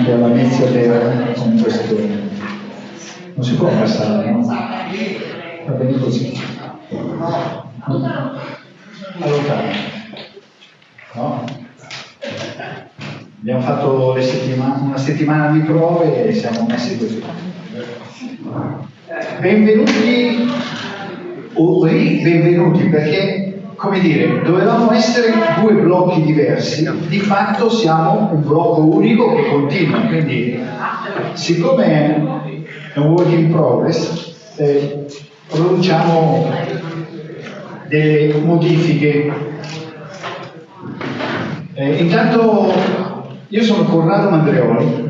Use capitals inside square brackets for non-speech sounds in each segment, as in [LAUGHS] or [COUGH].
anche alla del con questo. Non si può passare, no? Va bene così. Allora, no? Abbiamo fatto settimane, una settimana di prove e siamo messi così. Benvenuti o benvenuti perché come dire, dovevamo essere due blocchi diversi, di fatto siamo un blocco unico che continua, quindi siccome è un work in progress, eh, produciamo delle modifiche. Eh, intanto io sono Corrado Mandreoli.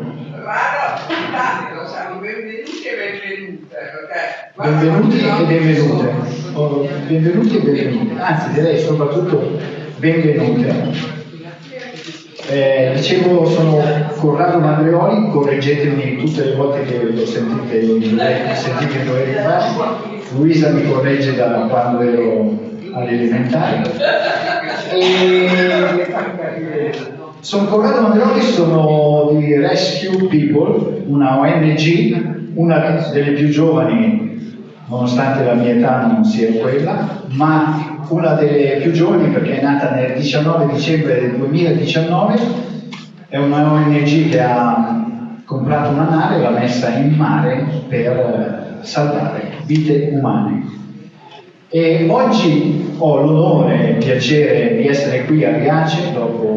Benvenuti e benvenute. Oh, benvenuti e benvenute. Anzi, direi soprattutto benvenute. Eh, dicevo, sono Corrado Mandreoli, correggetemi tutte le volte che lo sentite, sentite in dovere fare. Luisa mi corregge da quando ero all'elementare. E... Sono Corrado Mandreoli, sono di Rescue People, una ONG una delle più giovani, nonostante la mia età non sia quella, ma una delle più giovani perché è nata nel 19 dicembre del 2019, è una ONG che ha comprato una nave e l'ha messa in mare per salvare vite umane. E oggi ho l'onore e il piacere di essere qui a Riace dopo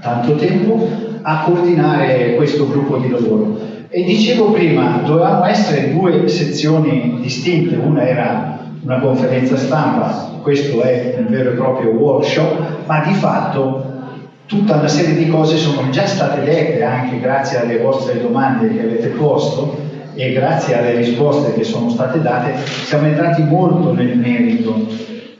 tanto tempo a coordinare questo gruppo di lavoro. E dicevo prima, dovevamo essere due sezioni distinte, una era una conferenza stampa, questo è un vero e proprio workshop, ma di fatto tutta una serie di cose sono già state dette anche grazie alle vostre domande che avete posto e grazie alle risposte che sono state date, siamo entrati molto nel merito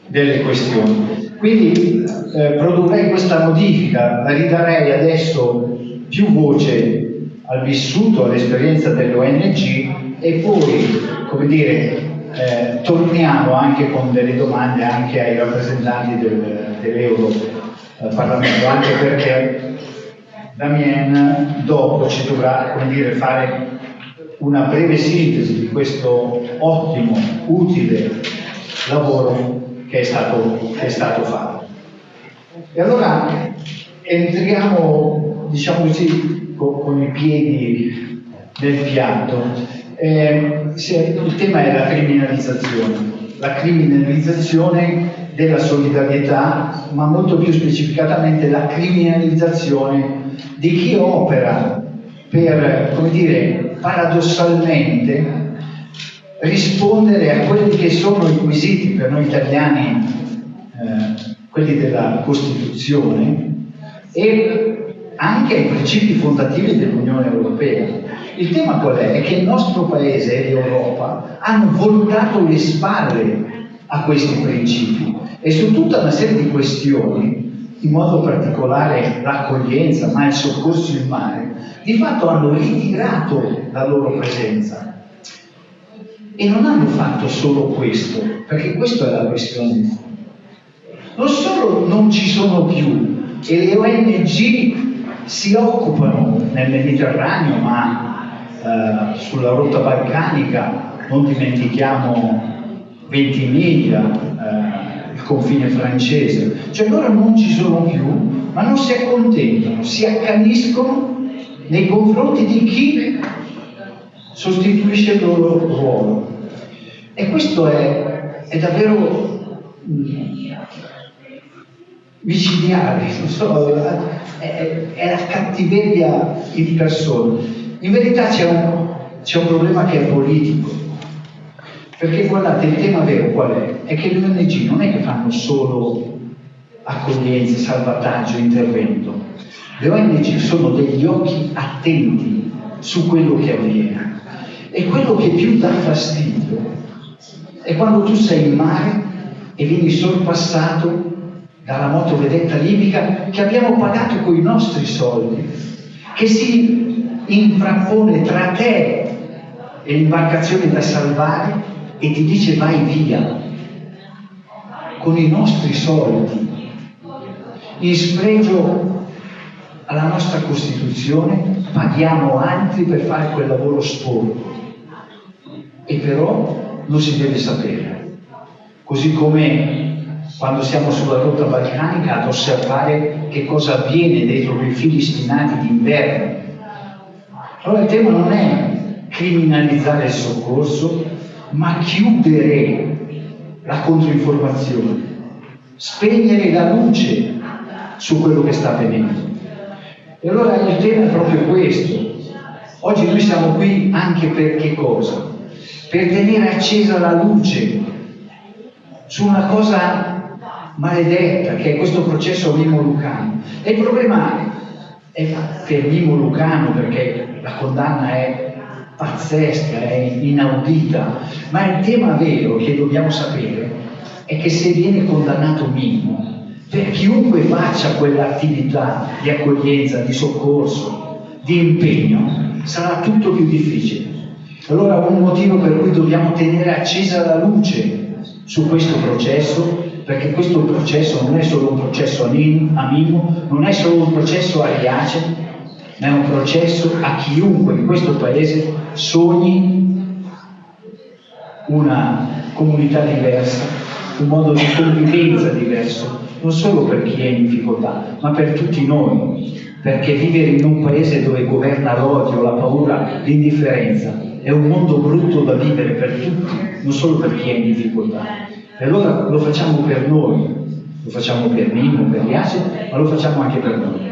delle questioni. Quindi eh, produrrei questa modifica, ridarei adesso più voce al vissuto, all'esperienza dell'ONG e poi, come dire, eh, torniamo anche con delle domande anche ai rappresentanti del, dell'Euro eh, anche perché Damien dopo ci dovrà, come dire, fare una breve sintesi di questo ottimo, utile lavoro che è stato, che è stato fatto. E allora entriamo, diciamo così, con, con i piedi nel piatto. Eh, il tema è la criminalizzazione, la criminalizzazione della solidarietà, ma molto più specificatamente la criminalizzazione di chi opera per, come dire, paradossalmente rispondere a quelli che sono i quesiti per noi italiani, eh, quelli della Costituzione, e anche ai principi fondativi dell'Unione Europea. Il tema qual è? È che il nostro Paese e l'Europa hanno voltato le spalle a questi principi e su tutta una serie di questioni, in modo particolare l'accoglienza, ma il soccorso in mare, di fatto hanno ritirato la loro presenza. E non hanno fatto solo questo, perché questa è la questione di fondo. Non solo non ci sono più e le ONG si occupano nel Mediterraneo, ma eh, sulla rotta balcanica, non dimentichiamo Ventimiglia, eh, il confine francese, cioè loro non ci sono più, ma non si accontentano, si accaniscono nei confronti di chi sostituisce il loro ruolo. E questo è, è davvero mh, micidiale, non so, è, è, la cattiveria in persona. In verità c'è un, c'è un problema che è politico, perché guardate, il tema vero qual è? È che le ONG non è che fanno solo accoglienza, salvataggio, intervento. Le ONG sono degli occhi attenti su quello che avviene. E quello che più dà fastidio è quando tu sei in mare e vieni sorpassato dalla motovedetta libica che abbiamo pagato con i nostri soldi, che si infrappone tra te e l'imbarcazione da salvare e ti dice vai via con i nostri soldi, in spregio alla nostra Costituzione paghiamo altri per fare quel lavoro sporco. E però non si deve sapere. Così come quando siamo sulla rotta balcanica ad osservare che cosa avviene dentro quei fili stinati d'inverno. Allora il tema non è criminalizzare il soccorso, ma chiudere la controinformazione, spegnere la luce su quello che sta avvenendo. E allora il tema è proprio questo. Oggi noi siamo qui anche per che cosa? Per tenere accesa la luce su una cosa maledetta che è questo processo Mimo-Lucano. E il problema è per Mimo-Lucano, perché la condanna è pazzesca, è inaudita, ma il tema vero che dobbiamo sapere è che se viene condannato Mimmo, per chiunque faccia quell'attività di accoglienza, di soccorso, di impegno, sarà tutto più difficile. Allora un motivo per cui dobbiamo tenere accesa la luce su questo processo, perché questo processo non è solo un processo a Mimmo, non è solo un processo a Riace, ma è un processo a chiunque in questo paese sogni una comunità diversa, un modo di convivenza diverso, non solo per chi è in difficoltà, ma per tutti noi, perché vivere in un paese dove governa l'odio, la paura, l'indifferenza è un mondo brutto da vivere per tutti, non solo per chi è in difficoltà. E allora lo facciamo per noi, lo facciamo per Mimo, per Iace, ma lo facciamo anche per noi.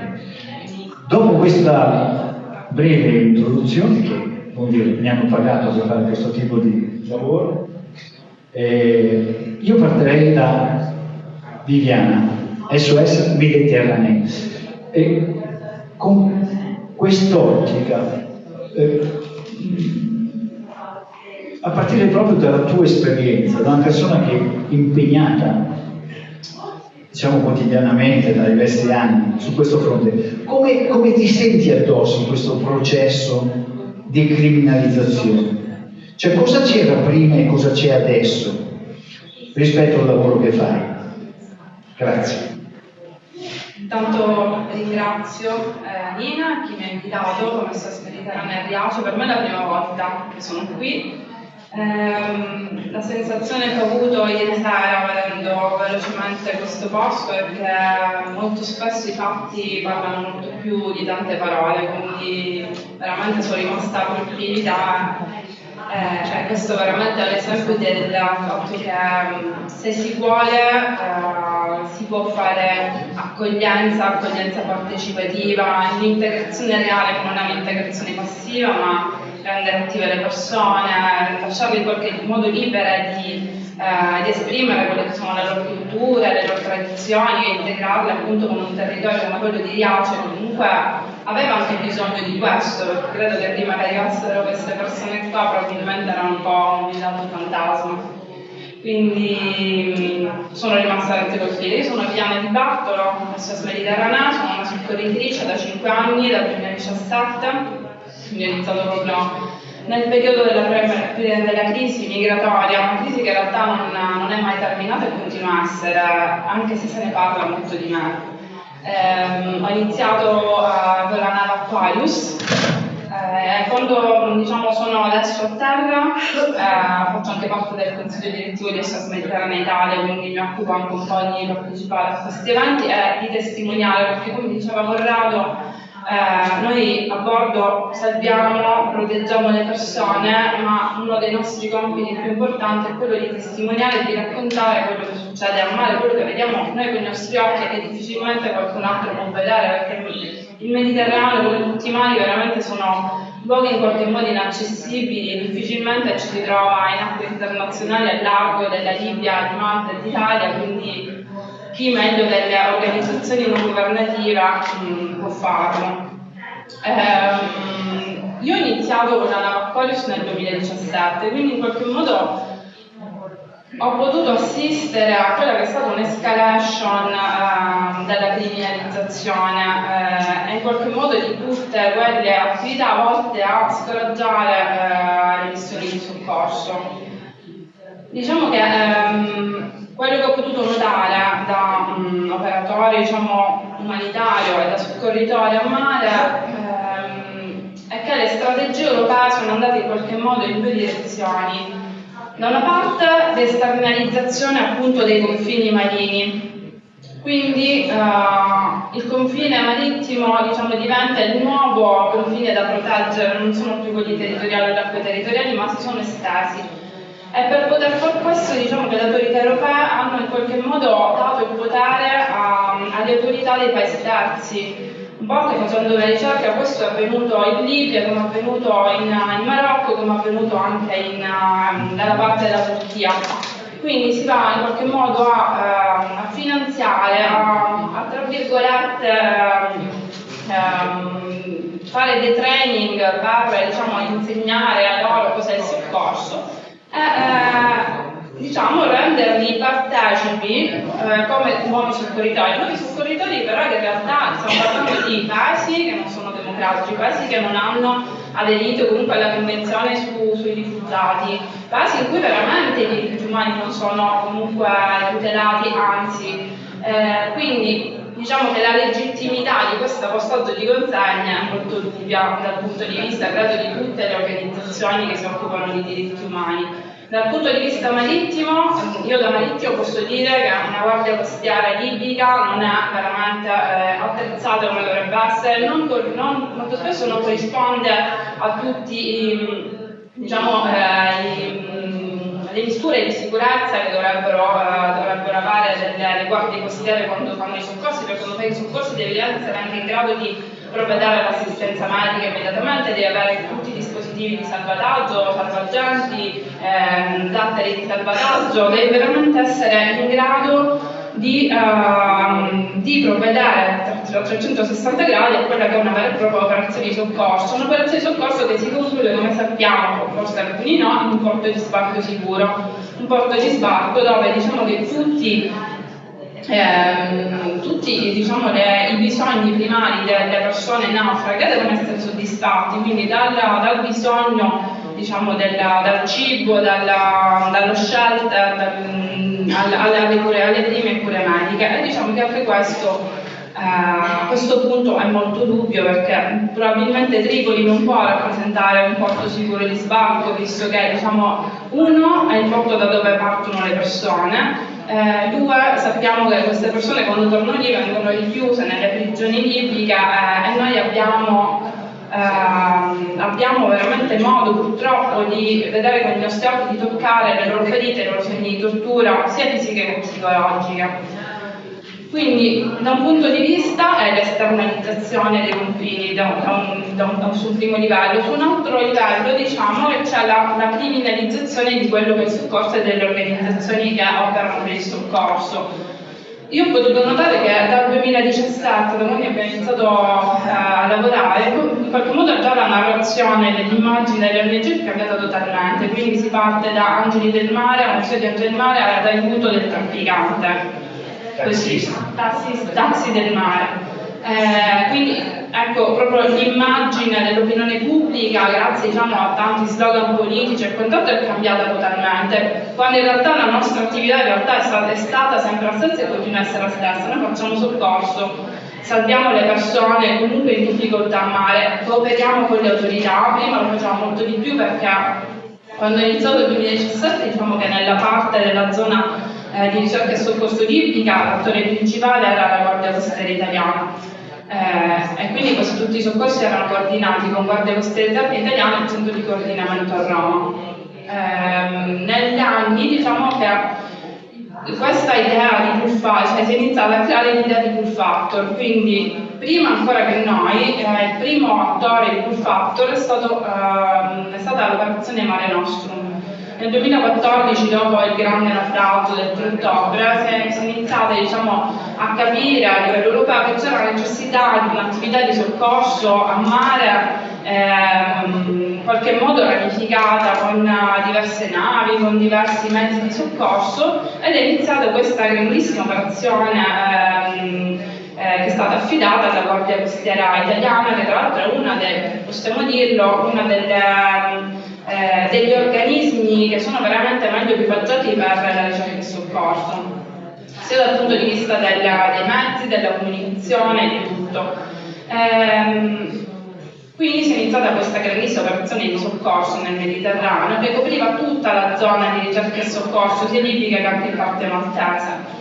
Dopo questa breve introduzione, che dire, mi hanno pagato per fare questo tipo di lavoro, eh, io partirei da Viviana, SOS Mediterranee. E con quest'ottica, eh, a partire proprio dalla tua esperienza, da una persona che è impegnata diciamo quotidianamente da diversi anni su questo fronte. Come, come ti senti addosso in questo processo di criminalizzazione? Cioè cosa c'era prima e cosa c'è adesso rispetto al lavoro che fai? Grazie. Intanto ringrazio eh, Nina, chi mi ha invitato come SOS Mediterranea a Riace, per me è la prima volta che sono qui Ehm, la sensazione che ho avuto ieri sera vedendo velocemente questo posto è che molto spesso i fatti parlano molto più di tante parole, quindi veramente sono rimasta colpita. Eh, cioè, questo veramente è l'esempio del fatto che mm, se si vuole eh, si può fare accoglienza, accoglienza partecipativa, un'integrazione reale non è un'integrazione passiva, ma rendere attive le persone, lasciarle in qualche modo libere di, eh, di, esprimere quelle che sono le loro culture, le loro tradizioni e integrarle appunto con un territorio come quello di Riace comunque aveva anche bisogno di questo, perché credo che prima che arrivassero queste persone qua probabilmente erano un po' un villaggio fantasma. Quindi sono rimasta veramente colpita. Io sono Viviana Di Bartolo, SOS Mediterranea, sono una soccorritrice da 5 anni, dal 2017 quindi è iniziato proprio nel periodo della, della, crisi migratoria, una crisi che in realtà non, non, è mai terminata e continua a essere, anche se se ne parla molto di me. Eh, ho iniziato uh, con la nave Aquarius, eh, quando diciamo, sono adesso a terra eh, faccio anche parte del consiglio direttivo di SOS Mediterranea Italia, quindi mi occupo anche un po' di partecipare a questi eventi e di testimoniare, perché come diceva Corrado, eh, noi a bordo salviamo, proteggiamo le persone, ma uno dei nostri compiti più importanti è quello di testimoniare e di raccontare quello che succede a mare, quello che vediamo noi con i nostri occhi e che difficilmente qualcun altro può vedere, perché il Mediterraneo, come tutti i mari, veramente sono luoghi in qualche modo inaccessibili, difficilmente ci si trova in acque internazionali al largo della Libia, di Malta e d'Italia, quindi chi meglio delle organizzazioni non governative mh, può farlo. Eh, io ho iniziato con la Navaccolius nel 2017, quindi in qualche modo ho potuto assistere a quella che è stata un'escalation eh, della criminalizzazione eh, e in qualche modo di tutte quelle attività volte a scoraggiare eh, le missioni di soccorso. Diciamo che ehm, quello che ho potuto notare da um, operatore diciamo, umanitario e da soccorritore a mare ehm, è che le strategie europee sono andate in qualche modo in due direzioni. Da una parte l'esternalizzazione appunto dei confini marini, quindi uh, il confine marittimo diciamo, diventa il nuovo confine da proteggere, non sono più quelli territoriali o acque territoriali, ma si sono estesi e per poter fare questo diciamo che le autorità europee hanno in qualche modo dato il potere a, alle autorità dei paesi terzi. Un po' anche facendo una ricerca, questo è avvenuto in Libia, come è avvenuto in, in Marocco, come è avvenuto anche in, nella parte della Turchia. Quindi si va in qualche modo a, a finanziare, a, a, tra virgolette, um, fare dei training per diciamo, insegnare a loro cos'è il soccorso eh, eh, diciamo, renderli partecipi eh, come nuovi soccorritori. Nuovi soccorritori però in realtà stiamo parlando di paesi che non sono democratici, paesi che non hanno aderito comunque alla convenzione su, sui rifugiati, paesi in cui veramente i diritti umani non sono comunque tutelati, anzi, eh, quindi diciamo che la legittimità di questo passaggio di consegna è molto dubbia dal punto di vista, credo, di tutte le organizzazioni che si occupano di diritti umani. Dal punto di vista marittimo, io da marittimo posso dire che una guardia costiera libica non è veramente eh, attrezzata come dovrebbe essere, non, non, molto spesso non corrisponde a tutti i, diciamo, eh, i, le misure di sicurezza che dovrebbero, eh, dovrebbero avere delle, le guardie costiere quando fanno i soccorsi, perché quando fai i soccorsi devi essere anche in grado di provvedere all'assistenza medica immediatamente, devi avere tutti i dispositivi di salvataggio, salvagenti, ehm, di salvataggio, devi veramente essere in grado di, uh, di provvedere a 360 gradi a quella che è una vera e propria operazione di soccorso. Un'operazione di soccorso che si conclude, come sappiamo, forse alcuni no, in un porto di sbarco sicuro. Un porto di sbarco dove diciamo che tutti eh, tutti diciamo, le, i bisogni primari delle persone naufraghe devono essere soddisfatti, quindi dal, dal bisogno diciamo, della, dal cibo, dalla, dallo shelter, dal, alle, alle, cure, alle prime cure mediche. E diciamo che anche questo a questo punto è molto dubbio perché probabilmente Tripoli non può rappresentare un porto sicuro di sbarco visto che diciamo, uno è il porto da dove partono le persone eh, due, sappiamo che queste persone quando tornano lì vengono richiuse nelle prigioni libiche eh, e noi abbiamo, eh, abbiamo, veramente modo purtroppo di vedere con i nostri occhi, di toccare le loro ferite, i loro segni di tortura, sia fisiche che psicologiche. Quindi da un punto di vista è l'esternalizzazione dei confini da un, da un, da un, sul primo livello, su un altro livello diciamo che c'è la, la, criminalizzazione di quello che è il soccorso e delle organizzazioni che operano per il soccorso. Io ho potuto notare che dal 2017, da quando abbiamo iniziato a lavorare, in qualche modo già la narrazione dell'immagine delle ONG è cambiata totalmente, quindi si parte da Angeli del Mare, a Museo di Angeli del Mare, all'aiuto del trafficante così, tassi, tassi del mare. Eh, quindi ecco proprio l'immagine dell'opinione pubblica grazie diciamo, a tanti slogan politici e quant'altro è cambiata totalmente quando in realtà la nostra attività realtà è stata, è stata sempre la stessa e continua a essere la stessa. Noi facciamo soccorso salviamo le persone comunque in difficoltà a mare cooperiamo con le autorità. Prima lo facciamo molto di più perché quando è iniziato il 2017 diciamo che nella parte della zona eh, di ricerca e soccorso libica, l'attore principale era la Guardia Costiera Italiana. Eh, e quindi quasi tutti i soccorsi erano coordinati con Guardia Costiera Italiana e il centro di coordinamento a Roma. Eh, negli anni diciamo che questa idea di pull factor, cioè si è iniziata a creare l'idea di pull factor, quindi prima ancora che noi, eh, il primo attore di pull factor è, stato, eh, è stata l'operazione Mare Nostrum, nel 2014, dopo il grande naufragio del 3 ottobre, si è iniziato diciamo, a capire a livello europeo che c'era la necessità di un'attività di soccorso a mare ehm, in qualche modo ramificata con diverse navi, con diversi mezzi di soccorso ed è iniziata questa grandissima operazione ehm, eh, che è stata affidata alla Guardia Costiera Italiana, che tra l'altro è una possiamo dirlo, una delle eh, degli organismi che sono veramente meglio equipaggiati per la ricerca e il soccorso. sia dal punto di vista della, dei mezzi, della comunicazione, di tutto. Ehm, quindi si è iniziata questa grandissima operazione di soccorso nel Mediterraneo che copriva tutta la zona di ricerca e soccorso, sia libica che anche in parte maltese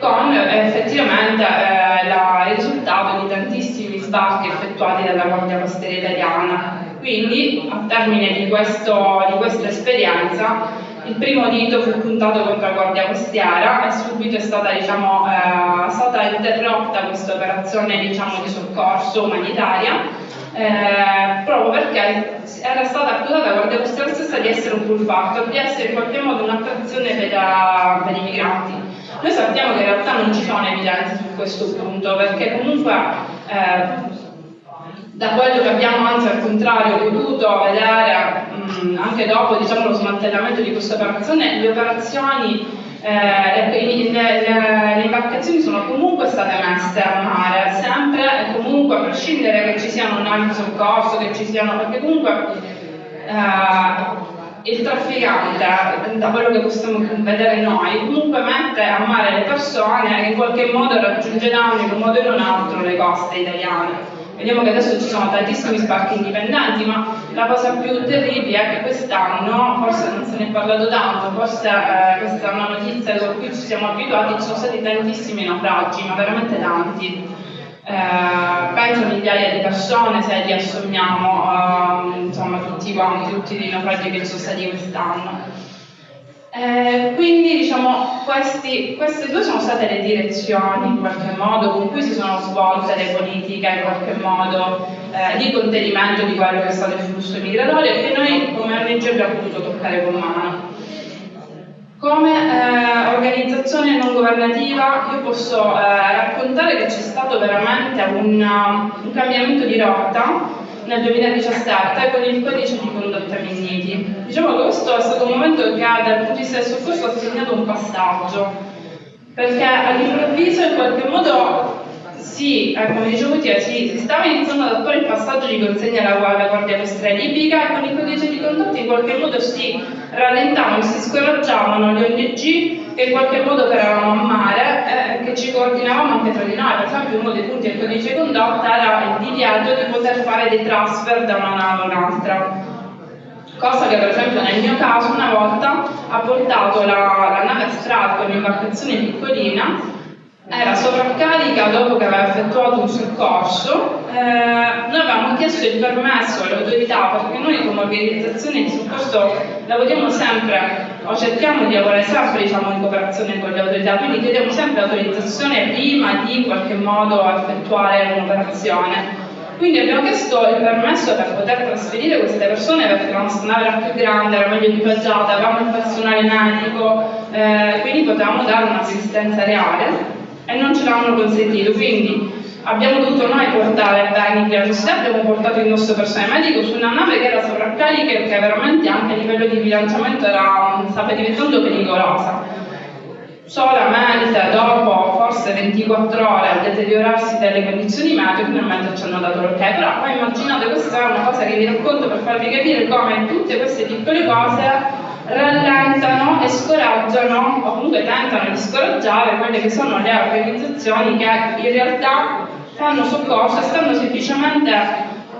con eh, effettivamente eh, la, il risultato di tantissimi sbarchi effettuati dalla Guardia Costiera italiana. Quindi, a termine di, questo, di questa esperienza, il primo dito fu puntato contro la Guardia Costiera e subito è stata, diciamo, eh, stata interrotta questa operazione diciamo, di soccorso umanitaria eh, proprio perché era stata accusata la Guardia Costiera stessa di essere un pull factor, di essere in qualche modo un'attrazione per, per i migranti. Noi sappiamo che in realtà non ci sono evidenze su questo punto, perché comunque eh, da quello che abbiamo anzi al contrario potuto vedere mh, anche dopo diciamo, lo smantellamento di questa operazione, le operazioni eh, le, le, le, imbarcazioni sono comunque state messe a mare, sempre e comunque a prescindere che ci siano navi di soccorso, che ci siano, perché comunque eh, il trafficante, da quello che possiamo vedere noi, comunque mette a mare le persone che in qualche modo raggiungeranno in un modo o in un altro le coste italiane. Vediamo che adesso ci sono tantissimi sbarchi indipendenti, ma la cosa più terribile è che quest'anno, forse non se ne è parlato tanto, forse eh, questa è una notizia con cui ci siamo abituati, ci sono stati tantissimi naufragi, ma veramente tanti eh, penso migliaia di persone se li assommiamo, eh, insomma tutti quanti, tutti i naufragi che ci sono stati quest'anno. Eh, quindi diciamo questi, queste due sono state le direzioni in qualche modo con cui si sono svolte le politiche in qualche modo eh, di contenimento di quello che è stato il flusso migratorio e che noi come ONG abbiamo potuto toccare con mano. Come eh, organizzazione non governativa io posso eh, raccontare che c'è stato veramente un, un, cambiamento di rotta nel 2017 con il codice di condotta Minniti. Diciamo che questo è stato un momento che dal punto di vista del soccorso ha segnato un passaggio, perché all'improvviso in qualche modo sì, eh, come dicevo prima, sì, si stava iniziando ad attuare il passaggio di consegna alla, alla Guardia Costiera Libica e con il codice di condotta in qualche modo si rallentavano, si scoraggiavano le ONG che in qualche modo operavano a mare eh, che ci coordinavamo anche tra di noi. Per esempio uno dei punti del codice di condotta era il divieto di poter fare dei transfer da una nave a un'altra cosa che per esempio nel mio caso una volta ha portato la, la nave Strat, un'imbarcazione piccolina, era sovraccarica dopo che aveva effettuato un soccorso, eh, noi avevamo chiesto il permesso alle autorità perché noi come organizzazione di soccorso lavoriamo sempre o cerchiamo di lavorare sempre diciamo, in cooperazione con le autorità, quindi chiediamo sempre autorizzazione prima di in qualche modo effettuare un'operazione. Quindi abbiamo chiesto il permesso per poter trasferire queste persone perché la nostra nave era più grande, era meglio equipaggiata, avevamo il personale medico, eh, quindi potevamo dare un'assistenza reale e non ce l'hanno consentito, quindi abbiamo dovuto noi portare di università, abbiamo portato il nostro personale medico su una nave che era sovraccarica e che veramente anche a livello di bilanciamento era, stava diventando pericolosa. Solamente dopo forse 24 ore al deteriorarsi delle condizioni meteo finalmente ci hanno dato l'ok, però poi immaginate questa è una cosa che vi racconto per farvi capire come tutte queste piccole cose rallentano e scoraggiano o comunque tentano di scoraggiare quelle che sono le organizzazioni che in realtà fanno soccorso e stanno semplicemente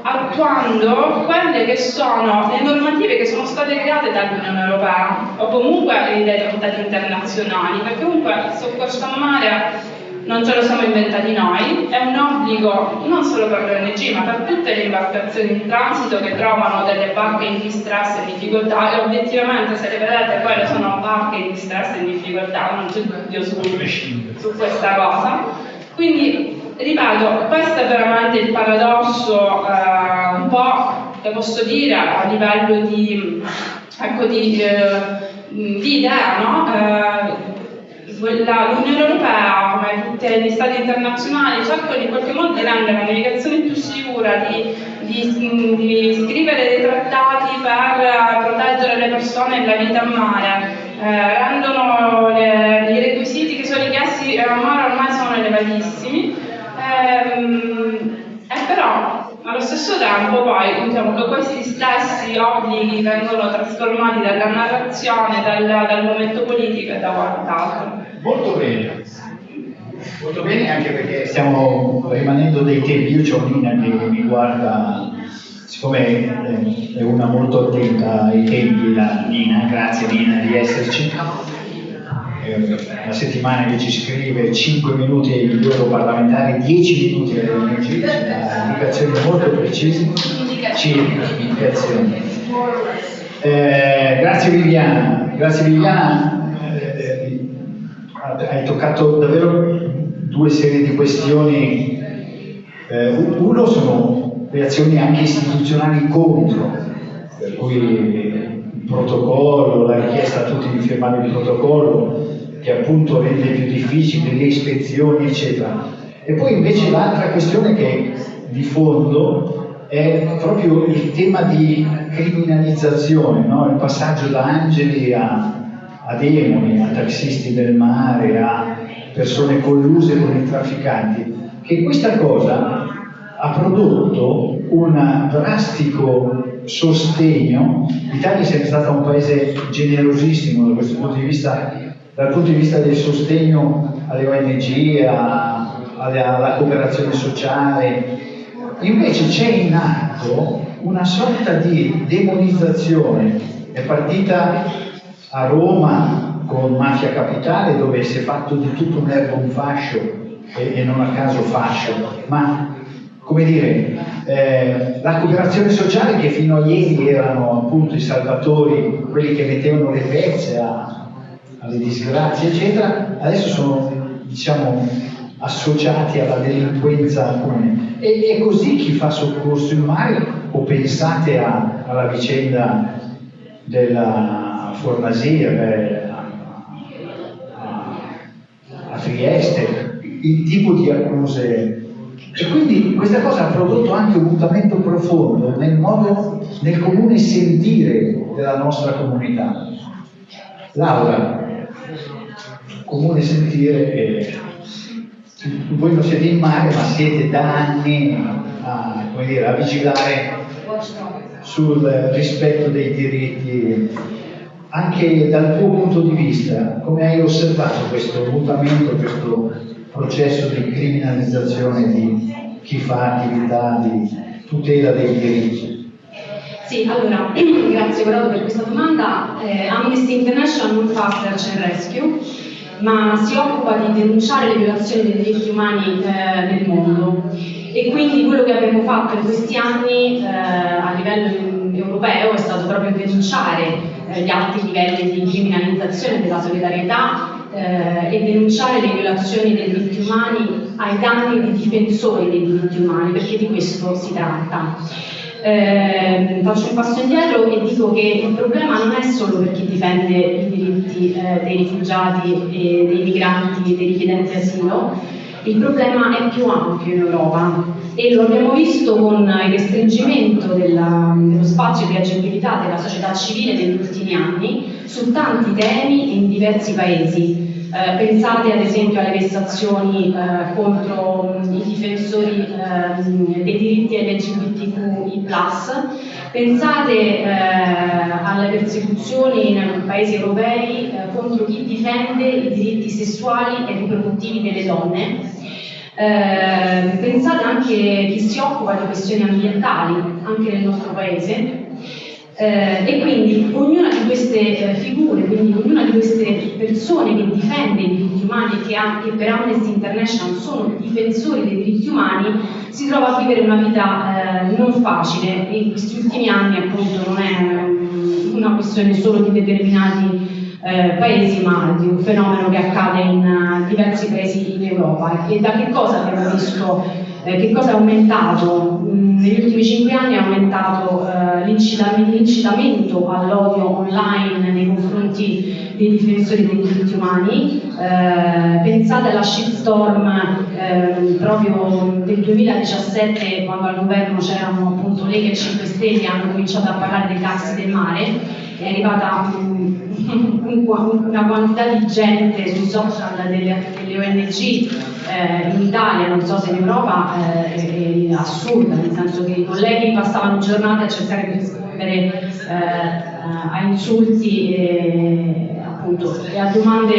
attuando quelle che sono le normative che sono state create dall'Unione Europea o comunque dai trattati internazionali, perché comunque il soccorso a mare non ce lo siamo inventati noi, è un obbligo non solo per le ONG ma per tutte le imbarcazioni in transito che trovano delle barche in distress e in difficoltà e obiettivamente se le vedete quelle sono barche in distress e in difficoltà, non c'è dubbio su, su questa cosa. Quindi, ripeto, questo è veramente il paradosso eh, un po' che posso dire a livello di, ecco, di, eh, di idea, no? Eh, l'Unione Europea, come tutti gli stati internazionali, cercano in qualche modo di rendere la navigazione più sicura, di, di, di scrivere dei trattati per proteggere le persone e la vita a mare, eh, rendono le, i requisiti che sono richiesti a mare ormai sono elevatissimi, ehm, e però allo stesso tempo poi diciamo che questi stessi obblighi vengono trasformati dalla narrazione, dal, dal momento politico e da quant'altro. Molto bene. Molto bene anche perché stiamo rimanendo dei tempi. Io ho Nina che mi guarda, siccome è una molto attenta ai tempi, la Nina, grazie Nina di esserci. Una settimana che ci scrive 5 minuti ai parlamentari, 10 minuti alle ONG, indicazioni molto precise. Circa, indicazioni. Eh, grazie Viviana, grazie Viviana, eh, hai toccato davvero due serie di questioni. Eh, uno sono reazioni anche istituzionali contro, per cui il protocollo, la richiesta a tutti di firmare il protocollo, che appunto rende più difficile le ispezioni, eccetera. E poi invece l'altra questione che di fondo è proprio il tema di criminalizzazione, no? il passaggio da angeli a, a demoni, a taxisti del mare, a persone colluse con i trafficanti, che questa cosa ha prodotto un drastico sostegno. L'Italia è sempre stata un paese generosissimo da questo punto di vista, dal punto di vista del sostegno alle ONG, a, alla, alla cooperazione sociale, Invece c'è in atto una sorta di demonizzazione, è partita a Roma con Mafia Capitale dove si è fatto di tutto un erbo un fascio e, e, non a caso fascio, ma come dire, eh, la cooperazione sociale che fino a ieri erano appunto i salvatori, quelli che mettevano le pezze a, alle disgrazie, eccetera, adesso sono diciamo associati alla delinquenza comune. E è così chi fa soccorso in mare o pensate a, alla vicenda della A, a, Trieste, il tipo di accuse. E quindi questa cosa ha prodotto anche un mutamento profondo nel modo, nel comune sentire della nostra comunità. Laura, comune sentire è voi non siete in mare ma siete da anni a, dire, a vigilare sul rispetto dei diritti anche dal tuo punto di vista come hai osservato questo mutamento questo processo di criminalizzazione di chi fa attività di tutela dei diritti sì, allora, [CLEARS THROAT] grazie Corrado per questa domanda. Eh, Amnesty International non fa search and rescue, ma si occupa di denunciare le violazioni dei diritti umani eh, nel mondo e quindi quello che abbiamo fatto in questi anni eh, a livello europeo è stato proprio denunciare eh, gli alti livelli di criminalizzazione della solidarietà eh, e denunciare le violazioni dei diritti umani ai danni di difensori dei diritti umani, perché di questo si tratta. Eh, faccio un passo indietro e dico che il problema non è solo per chi difende i diritti eh, dei rifugiati e dei migranti e dei richiedenti asilo, il problema è più ampio in Europa e lo abbiamo visto con il restringimento della, dello spazio di agibilità della società civile negli ultimi anni su tanti temi in diversi paesi. Eh, pensate ad esempio alle vessazioni eh, contro mh, i difensori eh, dei diritti LGBTQI+, pensate eh, alle persecuzioni nei paesi europei eh, contro chi difende i diritti sessuali e riproduttivi delle donne, eh, pensate anche a chi si occupa di questioni ambientali, anche nel nostro paese, eh, e quindi ognuna di queste eh, figure, quindi ognuna di queste persone che difende i diritti umani e che, che, per Amnesty International sono difensori dei diritti umani, si trova a vivere una vita eh, non facile e in questi ultimi anni appunto non è um, una questione solo di determinati eh, paesi, ma di un fenomeno che accade in uh, diversi paesi in Europa. E da che cosa abbiamo visto, eh, che cosa è aumentato? Mm, negli ultimi cinque anni è aumentato eh, l'incitamento all'odio online nei confronti dei difensori dei diritti umani. Eh, pensate alla shitstorm eh, proprio del 2017 quando al governo c'erano appunto Lega e 5 Stelle hanno cominciato a parlare dei taxi del mare è arrivata una quantità di gente sui social delle, delle ONG eh, in Italia, non so se in Europa, eh, è, assurda, nel senso che i colleghi passavano giornate a cercare di rispondere eh, a insulti e appunto e a domande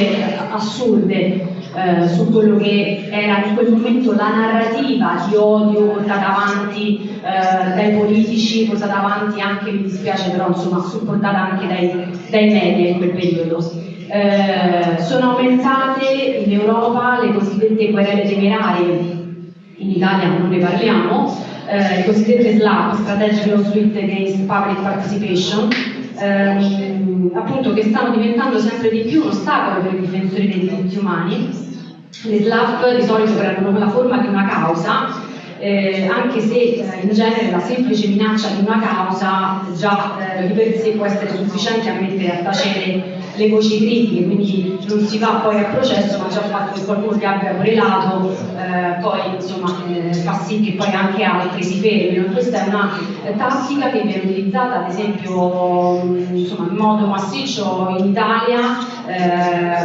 assurde eh, su quello che era in quel momento la narrativa di odio portata avanti eh, dai politici, portata avanti anche, mi dispiace però insomma, supportata anche dai, dai media in quel periodo. Eh, sono aumentate in Europa le cosiddette querele temerarie, in Italia non ne parliamo, eh, le cosiddette SLAP, Strategic Lawsuit Against Public Participation, ehm, appunto che stanno diventando sempre di più un ostacolo per i difensori dei diritti umani. Le SLAP di solito prendono la forma di una causa eh, anche se eh, in genere la semplice minaccia di una causa già eh, di per sé può essere sufficiente a mettere a tacere le voci critiche, quindi non si va poi a processo, ma già il fatto che qualcuno ti abbia querelato eh, poi insomma, eh, fa sì che poi anche altri si fermino. Questa è una eh, tattica che viene utilizzata ad esempio insomma, in modo massiccio in Italia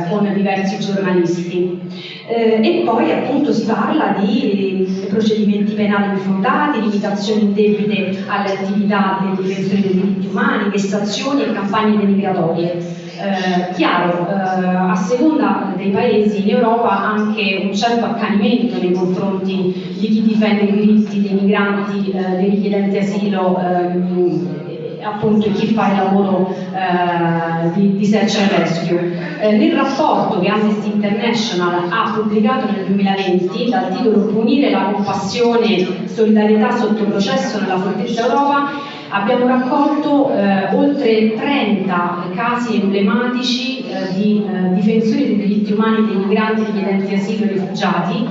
con diversi giornalisti. e poi appunto si parla di procedimenti procedimenti penali infondati, limitazioni indebite alle attività dei difensori dei diritti umani, vessazioni e campagne denigratorie. Eh, chiaro, eh, a seconda dei paesi in Europa anche un certo accanimento nei confronti di chi difende i diritti dei migranti, eh, dei richiedenti asilo ehm, appunto chi fa il lavoro eh, di, di, search and rescue. Eh, nel rapporto che Amnesty International ha pubblicato nel 2020 dal titolo Punire la compassione, solidarietà sotto processo nella fortezza Europa abbiamo raccolto eh, oltre 30 casi emblematici eh, di eh, difensori dei diritti umani dei migranti, richiedenti asilo e rifugiati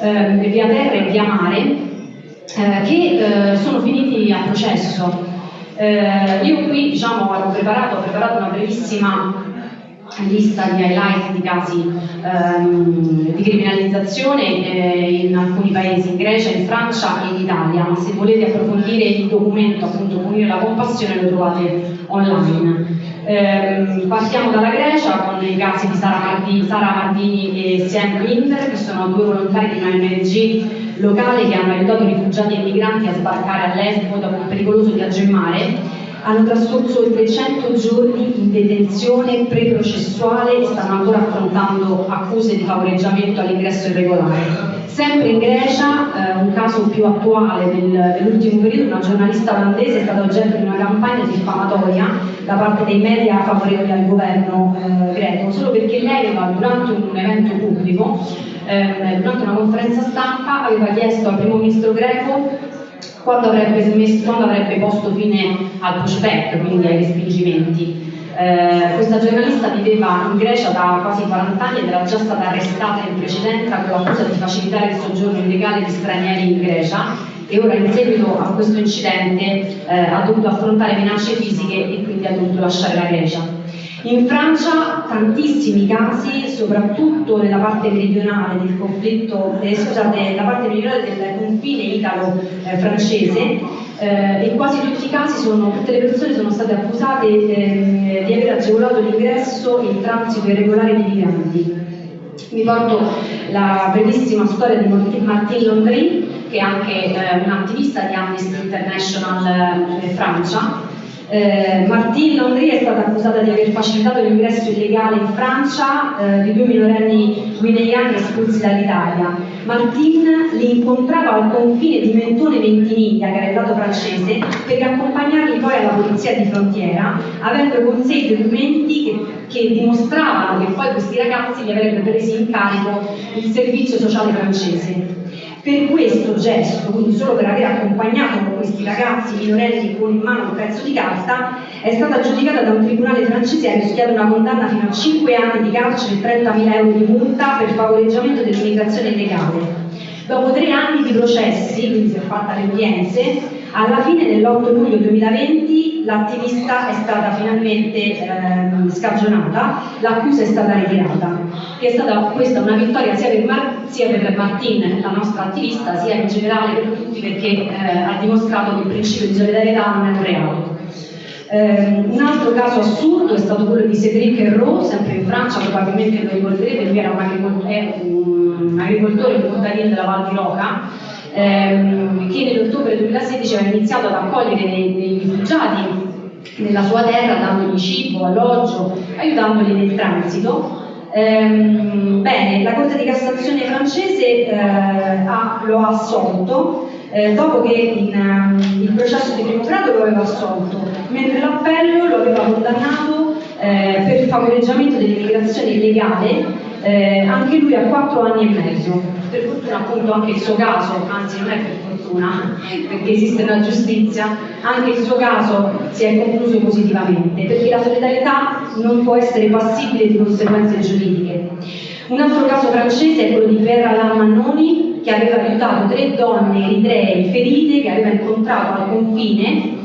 eh, via terra e via mare che sono finiti a processo. Eh, io qui diciamo, avevo preparato, ho preparato una brevissima lista di highlight di casi ehm, di criminalizzazione eh, in alcuni paesi, in Grecia, in Francia e in Italia, ma se volete approfondire il documento appunto Punire la compassione lo trovate online. Eh, partiamo dalla Grecia con i casi di Sara Mardini, Sara Mardini e Sien Winder, che sono due volontari di una ONG locale che hanno aiutato rifugiati e migranti a sbarcare a Lesbo dopo un pericoloso viaggio in mare, hanno trascorso oltre 100 giorni in detenzione preprocessuale e stanno ancora affrontando accuse di favoreggiamento all'ingresso irregolare. Sempre in Grecia, eh, un caso più attuale del, dell'ultimo periodo, una giornalista olandese è stata oggetto di una campagna diffamatoria da parte dei media favorevoli al governo eh, greco, solo perché lei durante un evento pubblico eh, durante una conferenza stampa aveva chiesto al primo ministro greco quando avrebbe, smesso, quando avrebbe posto fine al pushback, quindi ai respingimenti. Eh, questa giornalista viveva in Grecia da quasi 40 anni ed era già stata arrestata in precedenza con l'accusa di facilitare il soggiorno illegale di stranieri in Grecia e ora in seguito a questo incidente eh, ha dovuto affrontare minacce fisiche e quindi ha dovuto lasciare la Grecia. In Francia tantissimi casi, soprattutto nella parte meridionale del conflitto, eh, scusate, nella parte meridionale del confine italo-francese eh, e quasi tutti i casi sono, tutte le persone sono state accusate eh, di aver agevolato l'ingresso e il transito irregolare di migranti. Vi porto la bellissima storia di Martine Londry, che è anche eh, un attivista di Amnesty International eh, Francia, eh, Martine Landry è stata accusata di aver facilitato l'ingresso illegale in Francia eh, di due minorenni guineani espulsi dall'Italia. Martine li incontrava al confine di Mentone Ventimiglia, che era il lato francese, per accompagnarli poi alla polizia di frontiera, avendo con sé i documenti che, che dimostravano che poi questi ragazzi li avrebbero presi in carico il servizio sociale francese. Per questo gesto, quindi solo per aver accompagnato questi ragazzi minorenni con in mano un pezzo di carta, è stata giudicata da un tribunale francese e ha rischiato una condanna fino a 5 anni di carcere e 30.000 euro di multa per favoreggiamento dell'immigrazione illegale. Dopo tre anni di processi, quindi si è fatta le udienze, alla fine dell'8 luglio 2020 l'attivista è stata finalmente eh, scagionata, l'accusa è stata ritirata. È stata questa una vittoria sia per, Mar- sia per Martin, la nostra attivista, sia in generale per tutti perché eh, ha dimostrato che il principio di solidarietà non è un reato. Eh, un altro caso assurdo è stato quello di Cédric Herrault, sempre in Francia, probabilmente lo ricorderete, lui era un agricoltore, un, agricoltore un contadino della Val di Roca, ehm, che nell'ottobre 2016 aveva iniziato ad accogliere dei, dei rifugiati nella sua terra dandogli cibo, alloggio, aiutandoli nel transito. Ehm, bene, la Corte di Cassazione francese eh, ha, lo ha assolto eh, dopo che in, um, il processo di primo grado lo aveva assolto, mentre l'appello lo aveva condannato eh, per favoreggiamento dell'immigrazione illegale eh, anche lui ha quattro anni e mezzo. Per fortuna appunto anche il suo caso, anzi non è per fortuna, perché esiste una giustizia, anche il suo caso si è concluso positivamente, perché la solidarietà non può essere passibile di conseguenze giuridiche. Un altro caso francese è quello di Vera Lamannoni, che aveva aiutato tre donne eritree ferite che aveva incontrato al confine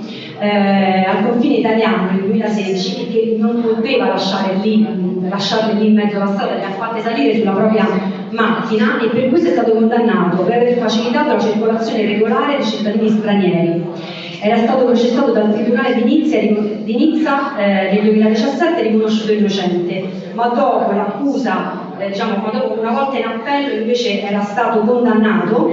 eh, al confine italiano nel 2016 che non poteva lasciare lì, lasciarle lì in mezzo alla strada, le ha fatte salire sulla propria macchina e per questo è stato condannato per aver facilitato la circolazione regolare di cittadini stranieri. Era stato processato dal Tribunale di Nizza, di Nizza eh, nel 2017 e riconosciuto innocente, ma dopo l'accusa, eh, diciamo, una volta in appello invece era stato condannato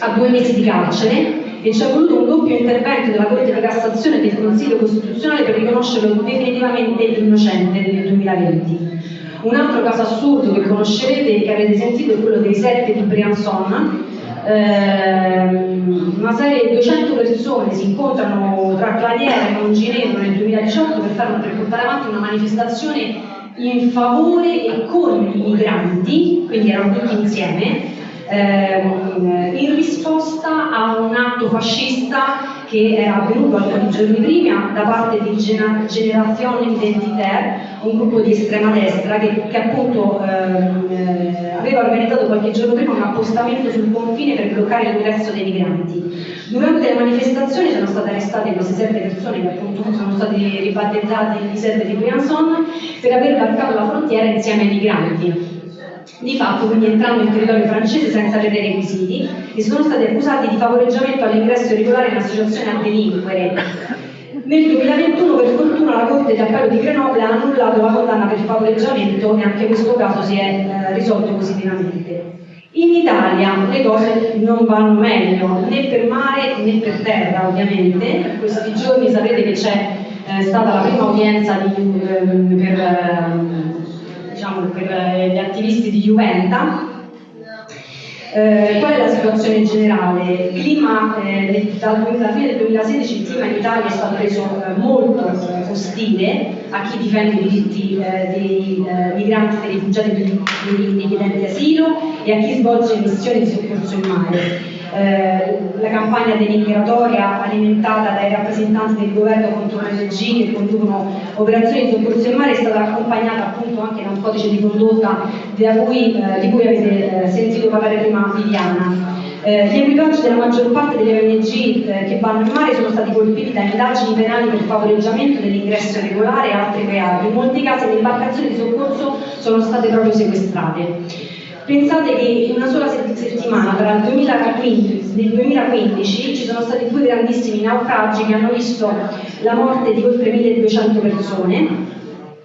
a due mesi di carcere e ci è voluto un doppio intervento della Corte di Cassazione e del Consiglio Costituzionale per riconoscerlo definitivamente innocente nel 2020. Un altro caso assurdo che conoscerete e che avete sentito è quello dei sette di Briançon. Eh, una serie di 200 persone si incontrano tra Claviere e Monginevro nel 2018 per, fare, per portare avanti una manifestazione in favore e con i migranti, quindi erano tutti insieme, ehm, in risposta a un atto fascista che era avvenuto alcuni giorni prima da parte di Generazione Identitaire, un gruppo di estrema destra che, che appunto ehm, eh, aveva organizzato qualche giorno prima un appostamento sul confine per bloccare l'ingresso dei migranti. Durante le manifestazioni sono state arrestate queste sette persone che appunto sono state ribattezzate i sette di Briançon per aver varcato la frontiera insieme ai migranti di fatto quindi entrando in territorio francese senza avere requisiti e sono stati accusati di favoreggiamento all'ingresso irregolare in associazione a delinquere. Nel 2021 per fortuna la Corte di Appello di Grenoble ha annullato la condanna per favoreggiamento e anche questo caso si è eh, risolto positivamente. In Italia le cose non vanno meglio, né per mare né per terra ovviamente. In questi giorni sapete che c'è eh, stata la prima udienza di, eh, per ehm, diciamo, per eh, gli attivisti di Juventa. Eh, qual è la situazione generale? Clima eh, dal, dalla fine del 2016 il clima in Italia è stato reso eh, molto eh, ostile a chi difende i diritti eh, dei migranti, dei rifugiati e dei richiedenti asilo e a chi svolge missioni di soccorso in mare. Eh, la campagna denigratoria alimentata dai rappresentanti del governo contro le ONG che conducono operazioni di soccorso in mare è stata accompagnata appunto anche da un codice di condotta cui, eh, di cui avete eh, sentito parlare prima Viviana. Eh, gli equipaggi della maggior parte delle ONG eh, che vanno in mare sono stati colpiti da indagini penali per favoreggiamento dell'ingresso irregolare e altri reati. In molti casi le imbarcazioni di soccorso sono state proprio sequestrate. Pensate che in una sola settimana, tra il 2015 e il 2015, ci sono stati due grandissimi naufragi che hanno visto la morte di oltre 1200 persone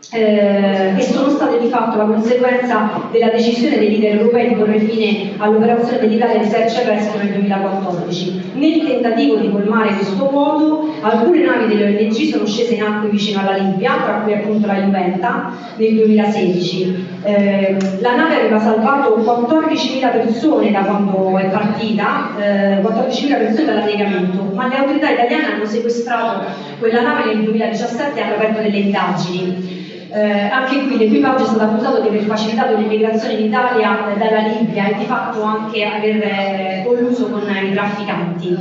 eh, e sono state di fatto la conseguenza della decisione dei leader europei di porre fine all'operazione dell'Italia di search and rescue nel 2014. Nel tentativo di colmare questo vuoto, alcune navi delle ONG sono scese in acque vicino alla Libia, tra cui appunto la Juventa, nel 2016. Eh, la nave aveva salvato 14.000 persone da quando è partita, eh, 14.000 persone dall'annegamento, ma le autorità italiane hanno sequestrato quella nave nel 2017 e hanno aperto delle indagini. Eh, anche qui l'equipaggio è stato accusato di aver facilitato l'immigrazione in Italia eh, dalla Libia e di fatto anche aver eh, colluso con i trafficanti.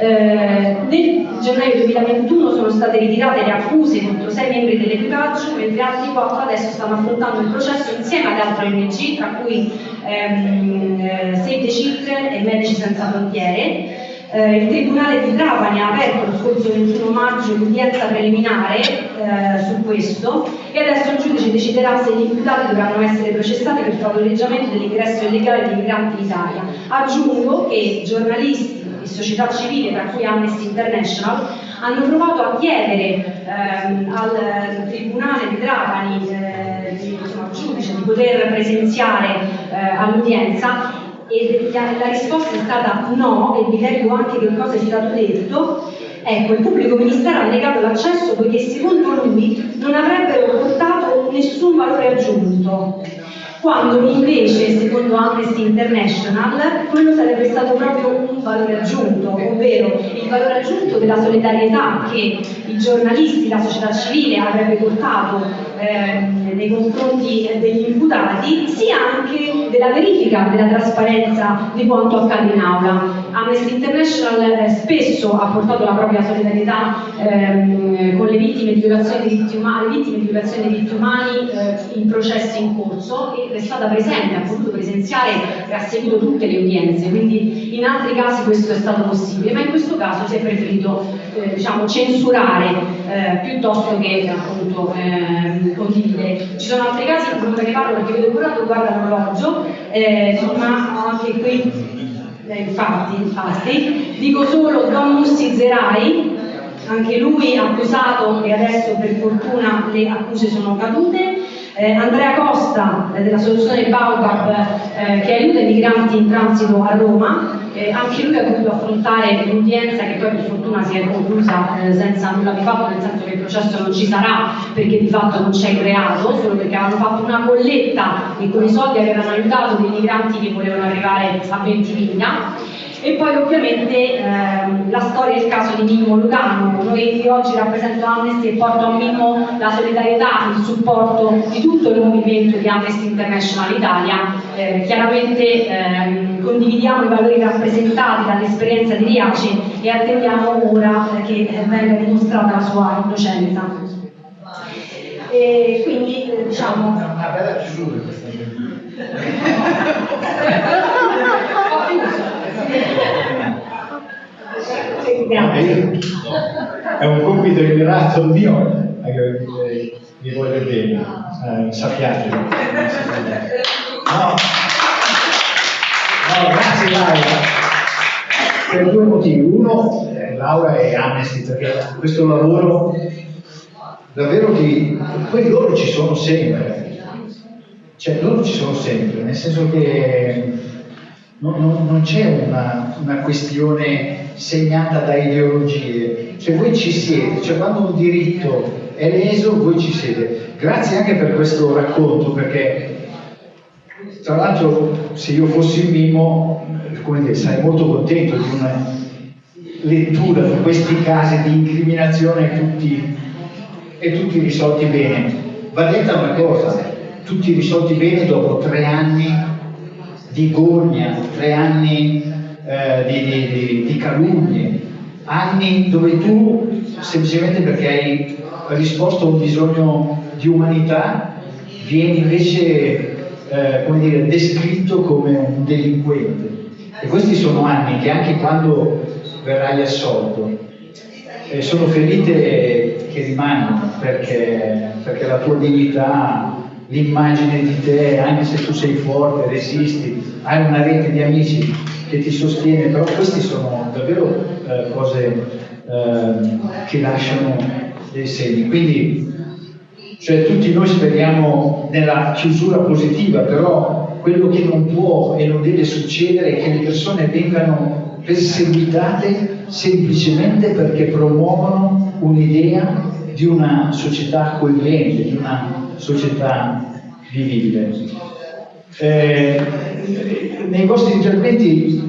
Eh, nel gennaio 2021 sono state ritirate le accuse contro sei membri dell'equipaggio, mentre altri quattro adesso stanno affrontando il processo insieme ad altre ONG, tra cui ehm, eh, Save the Children e Medici Senza Frontiere. Eh, il Tribunale di Trapani ha aperto lo scorso 21 maggio l'udienza preliminare eh, su questo e adesso il giudice deciderà se gli imputati dovranno essere processati per favoreggiamento dell'ingresso illegale di migranti in Italia. Aggiungo che giornalisti e società civile, tra cui Amnesty International, hanno provato a chiedere ehm, al Tribunale di Trapani, eh, insomma, al giudice, di poter presenziare eh, all'udienza e la risposta è stata no, e vi leggo anche che cosa è stato detto, Ecco, il pubblico ministero ha negato l'accesso poiché secondo lui non avrebbero portato nessun valore aggiunto quando invece, secondo Amnesty International, quello sarebbe stato proprio un valore aggiunto, ovvero il valore aggiunto della solidarietà che i giornalisti, la società civile avrebbe portato eh, nei confronti degli imputati, sia anche della verifica della trasparenza di quanto accade in aula. Amnesty International eh, spesso ha portato la propria solidarietà ehm, con le vittime di violazione dei diritti umani, di diritti umani eh, in processi in corso e è stata presente, ha potuto presenziare e ha seguito tutte le udienze, quindi in altri casi questo è stato possibile, ma in questo caso si è preferito eh, diciamo, censurare eh, piuttosto che appunto eh, condividere. Ci sono altri casi, non me ne parlo perché vedo curato, guarda l'orologio, eh, ma anche qui eh, infatti, infatti, dico solo Don Mussi Zerai, anche lui accusato e adesso per fortuna le accuse sono cadute, eh, Andrea Costa eh, della soluzione Baobab eh, che aiuta i migranti in transito a Roma, eh, anche lui ha dovuto affrontare l'udienza che poi per fortuna si è conclusa eh, senza nulla di fatto, nel senso che il processo non ci sarà perché di fatto non c'è il reato, solo perché avevano fatto una colletta e con i soldi avevano aiutato dei migranti che volevano arrivare a Ventimiglia e poi ovviamente ehm, la storia e il caso di Mimmo Lugano. Noi oggi rappresento Amnesty e porto a Mimmo la solidarietà, il supporto di tutto il movimento di Amnesty International Italia. Eh, chiaramente ehm, condividiamo i valori rappresentati dall'esperienza di Riaci e attendiamo ora che venga dimostrata la sua innocenza. E quindi eh, diciamo... [LAUGHS] Una bella chiusura questa. Grazie. È un compito ignorato mio, eh, vi voglio bene, eh, sappiate. No, no, grazie Laura. Per due motivi. Uno, eh, Laura è Amnesty, perché questo lavoro davvero ti... Poi loro ci sono sempre, cioè loro ci sono sempre, nel senso che non, non, non c'è una, una, questione segnata da ideologie, cioè voi ci siete, cioè quando un diritto è leso voi ci siete. Grazie anche per questo racconto, perché tra l'altro se io fossi Mimo, come dire, sarei molto contento di una lettura di questi casi di incriminazione tutti, e tutti risolti bene. Va detta una cosa, tutti risolti bene dopo tre anni di gogna, tre anni eh, di, di, di, calunnie, anni dove tu, semplicemente perché hai risposto a un bisogno di umanità, vieni invece eh, come dire, descritto come un delinquente. E questi sono anni che anche quando verrai assolto, eh, sono ferite che rimangono perché, perché la tua dignità l'immagine di te, anche se tu sei forte, resisti, hai una rete di amici che ti sostiene, però queste sono davvero eh, cose eh, che lasciano dei segni. Quindi cioè, tutti noi speriamo nella chiusura positiva, però quello che non può e non deve succedere è che le persone vengano perseguitate semplicemente perché promuovono un'idea di una società accogliente, di una società vivibile. Eh, nei vostri interventi,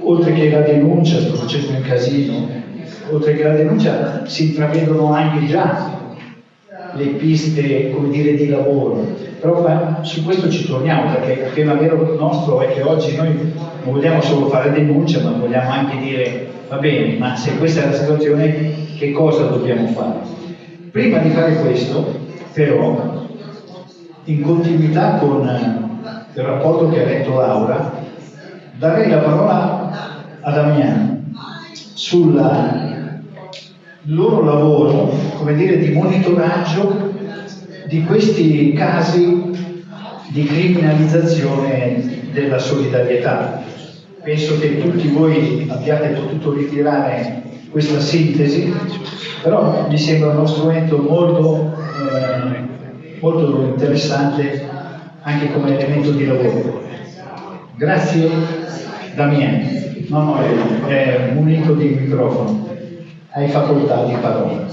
oltre che la denuncia, sto facendo un casino, oltre che la denuncia si intravedono anche già le piste come dire, di lavoro, però su questo ci torniamo perché il tema vero nostro è che oggi noi non vogliamo solo fare denuncia ma vogliamo anche dire va bene, ma se questa è la situazione che cosa dobbiamo fare? Prima di fare questo però in continuità con il rapporto che ha letto Laura, darei la parola a Damiano sul loro lavoro, come dire, di monitoraggio di questi casi di criminalizzazione della solidarietà. Penso che tutti voi abbiate potuto ritirare questa sintesi, però mi sembra uno strumento molto eh, molto interessante anche come elemento di lavoro. Grazie Damiano. No, no, è, è munito di microfono. Hai facoltà di parola.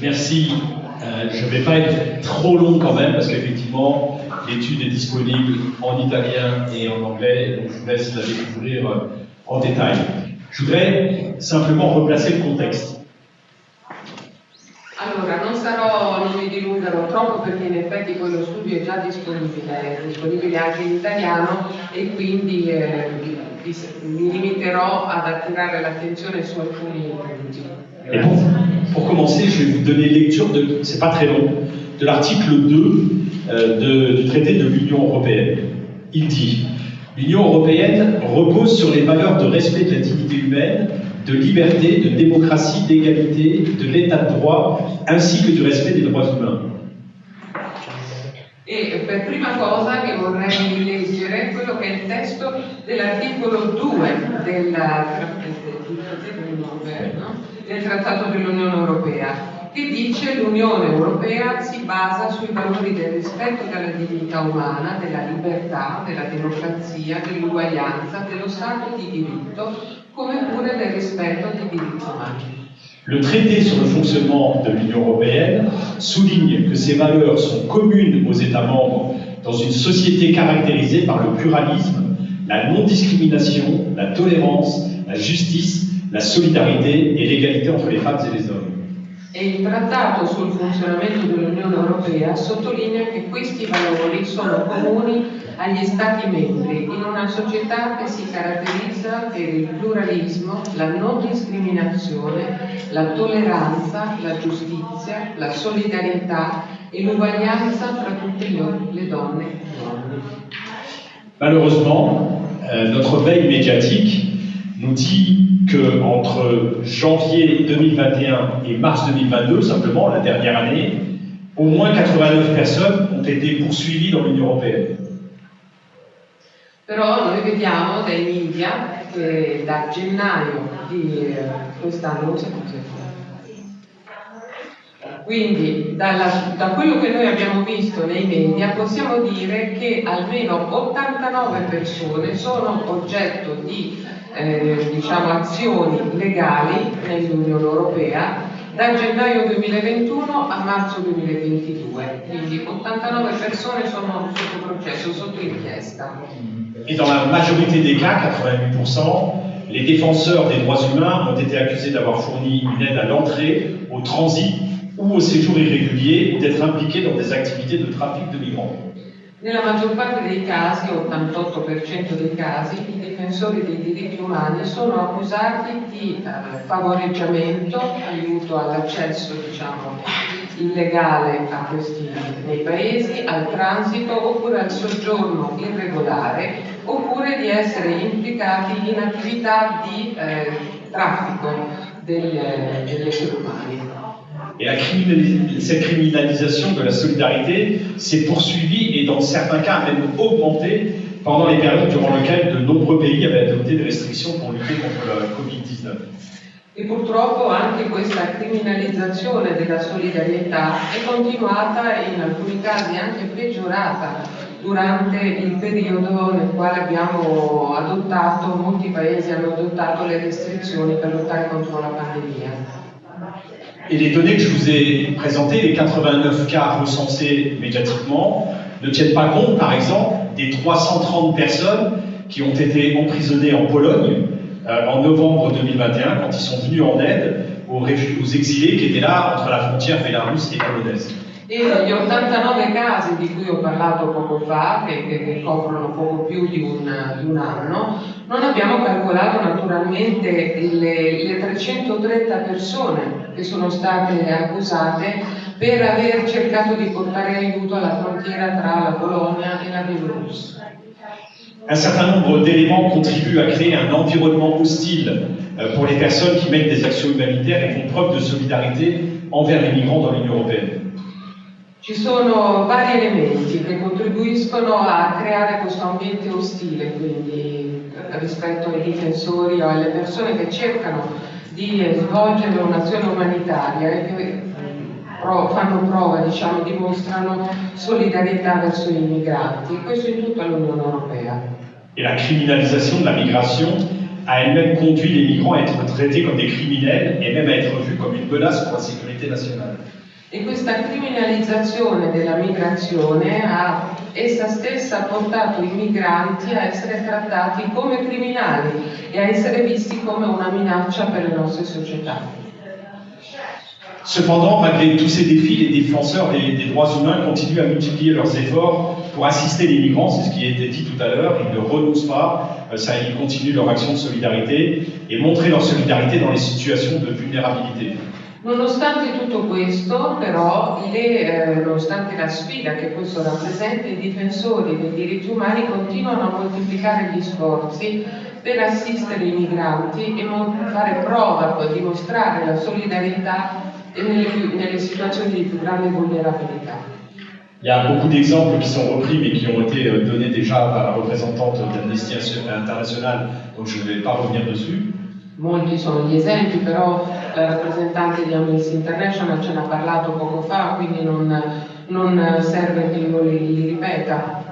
Merci. Euh, je ne vais pas être trop long quand même parce qu'effectivement, l'étude est disponible en italien et en anglais, donc je vous laisse la découvrir euh, en détail. Je voudrais simplement replacer le contexte. Allora, non sarò, non mi dilungherò troppo perché in effetti quello studio è già disponibile, è disponibile anche in italiano e quindi eh, mi limiterò ad attirare l'attenzione su alcuni punti. Pour, commencer, je vais vous donner lecture, de, c'est pas très long, de l'article 2 euh, de, du traité de l'Union européenne. Il dit L'Union européenne repose sur les valeurs de respect de la dignité humaine, de liberté, de démocratie, d'égalité, de l'état de droit, ainsi que du respect des droits humains. E per prima cosa che vorrei leggere quello che è il testo dell'articolo 2 della, del Trattato dell'Unione Europea, che dice l'Unione Europea si basa sui valori del rispetto della dignità umana, della libertà, della democrazia, dell'uguaglianza, dello Stato di diritto, come pure del rispetto dei diritti umani. Le traité sur le fonctionnement de l'Union européenne souligne que ces valeurs sont communes aux États membres dans une société caractérisée par le pluralisme, la non-discrimination, la tolérance, la justice, la solidarité et l'égalité entre les femmes et les hommes. E il Trattato sul funzionamento dell'Unione Europea sottolinea che questi valori sono comuni agli Stati membri in una società che si caratterizza per il pluralismo, la non discriminazione, la tolleranza, la giustizia, la solidarietà et l'uguaglianza tra tutte le donne e gli uomini. Malheureusement, euh, notre veille médiatique nous dit qu'entre janvier 2021 et mars 2022, simplement la dernière année, au moins 89 personnes ont été poursuivies dans l'Union européenne. Però noi vediamo dai media che da gennaio di eh, quest'anno non si Quindi dalla, da quello che noi abbiamo visto nei media possiamo dire che almeno 89 persone sono oggetto di eh, diciamo, azioni legali nell'Unione Europea da gennaio 2021 a marzo 2022, quindi 89 persone sono sotto processo, sotto inchiesta. Et dans la majorité des cas, 88%, les défenseurs des droits humains ont été accusés d'avoir fourni une aide à l'entrée, au transit ou au séjour irrégulier ou d'être impliqués dans des activités de trafic de migrants. Nella maggior parte dei casi, 88% dei casi, i difensori dei diritti umani sono accusati di eh, favoreggiamento, aiuto all'accesso diciamo, illegale a questi nei paesi, al transito oppure al soggiorno irregolare oppure di essere implicati in attività di eh, traffico degli, degli esseri umani. Et la cette criminalisation de la solidarité s'est poursuivie et dans certains cas même augmenté pendant les périodes durant lesquelles de nombreux pays avaient adopté des restrictions pour lutter contre la Covid-19. E purtroppo anche questa criminalizzazione della solidarietà è continuata e in alcuni casi anche peggiorata durante il periodo nel quale abbiamo adottato, molti paesi hanno adottato le restrizioni per lottare contro la pandemia. Et les données que je vous ai présentées, les 89 cas recensés médiatiquement, ne tiennent pas compte, par exemple, des 330 personnes qui ont été emprisonnées en Pologne euh, en novembre 2021, quand ils sont venus en aide aux, aux exilés qui étaient là entre la frontière bélarusse et polonaise. E gli 89 casi di cui ho parlato poco fa, che, che, che coprono poco più di un, di un, anno, non abbiamo calcolato naturalmente le, le 330 persone che sono state accusate per aver cercato di portare aiuto alla frontiera tra la Polonia e la Bielorussia. Un certain nombre d'éléments contribuent à créer un environnement hostile euh, pour les personnes qui mènent des actions humanitaires et font preuve de solidarité envers les migrants dans l'Union européenne. Ci sono vari elementi che contribuiscono a creare questo ambiente ostile, quindi rispetto ai difensori o alle persone che cercano di svolgere un'azione umanitaria e che fanno prova, diciamo, dimostrano solidarietà verso i migranti, questo in tutta l'Unione Europea. E la criminalisation de la migration a elle-même conduit les migrants à être traités comme des criminels et même à être vus comme une menace pour la sécurité nationale. E questa criminalizzazione della migrazione ha essa stessa portato i migranti a essere trattati come criminali e a essere visti come una minaccia per le nostre società. Cependant, malgré tous ces défis, les défenseurs des, droits humains continuent à multiplier leurs efforts pour assister les migrants, c'est ce qui a été dit tout à l'heure, ils ne renoncent pas, euh, ça, ils continuent leur action de solidarité et montrer leur solidarité dans les situations de vulnérabilité. Nonostante tutto questo, però, le, eh, nonostante la sfida che questo rappresenta, i difensori dei diritti umani continuano a moltiplicare gli sforzi per assistere i migranti e fare prova, poi dimostrare la solidarietà nelle, nelle situazioni di più grande vulnerabilità. Il y a beaucoup d'exemples qui sont repris mais qui ont été euh, donnés déjà par la représentante d'Amnesty International, donc je ne vais pas revenir dessus. Molti sono gli esempi, però la rappresentante di Amnesty International ce n'ha parlato poco fa, quindi non, non serve che io li, li ripeta.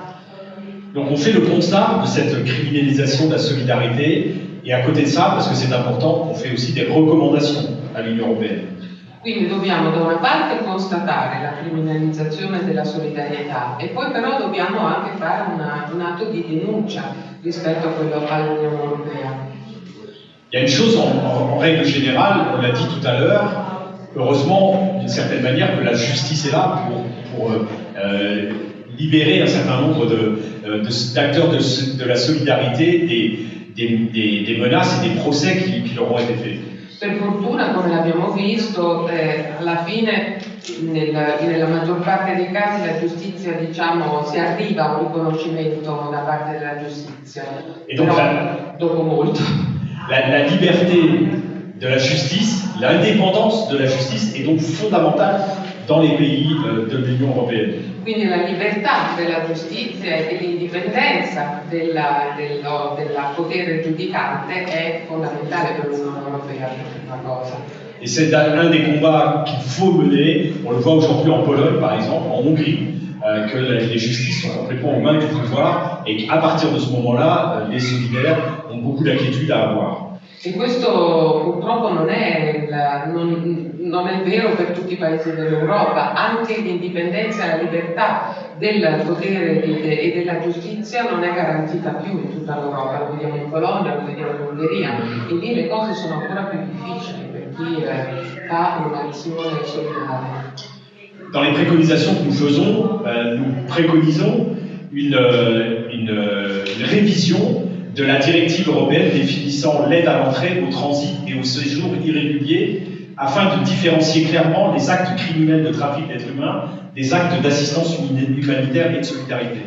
Donc on fait le constat de cette criminalisation de la solidarité et à côté de ça, parce que c'est important, on fait aussi des recommandations à l'Union européenne. Quindi dobbiamo da una parte constatare la criminalizzazione della solidarietà e poi però dobbiamo anche fare una- un atto di denuncia rispetto a quello all'Unione Europea. Il y a une chose en, règle générale, on l'a dit tout à l'heure, heureusement, d'une certaine manière, que la justice est là pour, pour, euh, euh, libérer un certain nombre de, euh, de- d'acteurs de, de la solidarité des, des, des- des menaces et des procès qui, qui leur ont été faits. Per fortuna, come l'abbiamo visto, eh, alla fine nel- nella maggior parte dei casi la giustizia diciamo, si arriva a un riconoscimento da parte della giustizia, E però la- dopo molto. La, la liberté de la justice, l'indépendance de la justice est donc fondamentale dans les pays euh, de l'Union européenne. Quindi la libertà della giustizia e l'indipendenza della potere giudicante è fondamentale per l'Unione Europea, prima cosa. Et c'est un des combats qu'il faut mener. On le voit aujourd'hui en Pologne, par exemple, en Hongrie, euh, que les justices sont complètement aux mains du pouvoir et qu'à partir de ce moment-là, euh, les solidaires ont beaucoup d'inquiétudes à avoir. E questo purtroppo non è, il- non- non è vero per tutti i paesi dell'Europa, anche l'indipendenza e la libertà del potere e della giustizia non è garantita più in tutta l'Europa, lo vediamo in Polonia, lo vediamo in Ungheria, lì le cose sono ancora più difficili per chi eh, fa un'azione solidale. Dans les préconisations que nous faisons, euh, nous préconisons une, euh, une, euh, une révision de la directive européenne définissant l'aide à l'entrée, au transit et au séjour irrégulier afin de différencier clairement les actes criminels de trafic d'êtres humains des actes d'assistance humanitaire et de solidarité.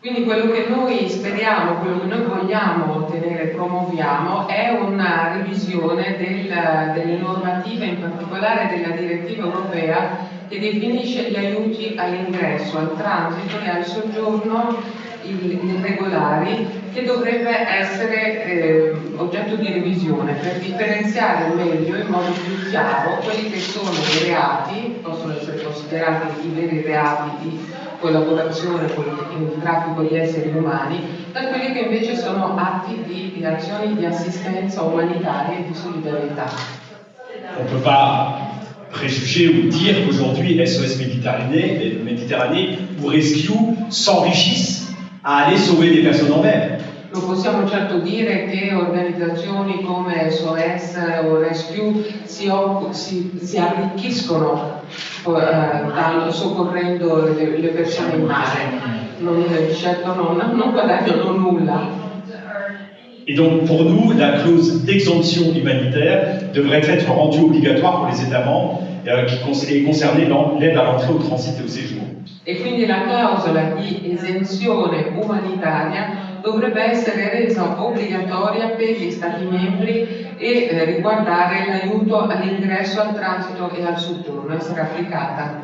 Quindi quello che noi speriamo, quello che noi vogliamo ottenere e promuoviamo è una revisione del- delle normative, in particolare della direttiva europea che definisce gli aiuti all'ingresso, al transito e al soggiorno irregolari che dovrebbe essere eh, oggetto di revisione per differenziare meglio in modo più chiaro quelli che sono i reati, possono essere considerati i veri reati di collaborazione con il traffico di esseri umani, da quelli che invece sono atti di, di azioni di assistenza umanitaria e di solidarietà. Ne peut pas préjuger ou dire qu'aujourd'hui SOS Méditerranée, Méditerranée ou Rescue s'enrichissent à aller sauver des personnes en mer. Non possiamo certo dire che organizzazioni come SOS o Rescue si, si- si arricchiscono eh, soccorrendo le, le persone in mare. Non, certo non, non guadagnano nulla. Et donc pour nous, la clause d'exemption humanitaire devrait être rendue obligatoire pour les États membres euh, qui cons- et concerner l'en- l'aide à l'entrée, au transit et au séjour. E quindi la clausola di esenzione umanitaria dovrebbe essere resa obbligatoria per gli Stati membri e eh, riguardare l'aiuto all'ingresso, al transito e al soggiorno, essere applicata.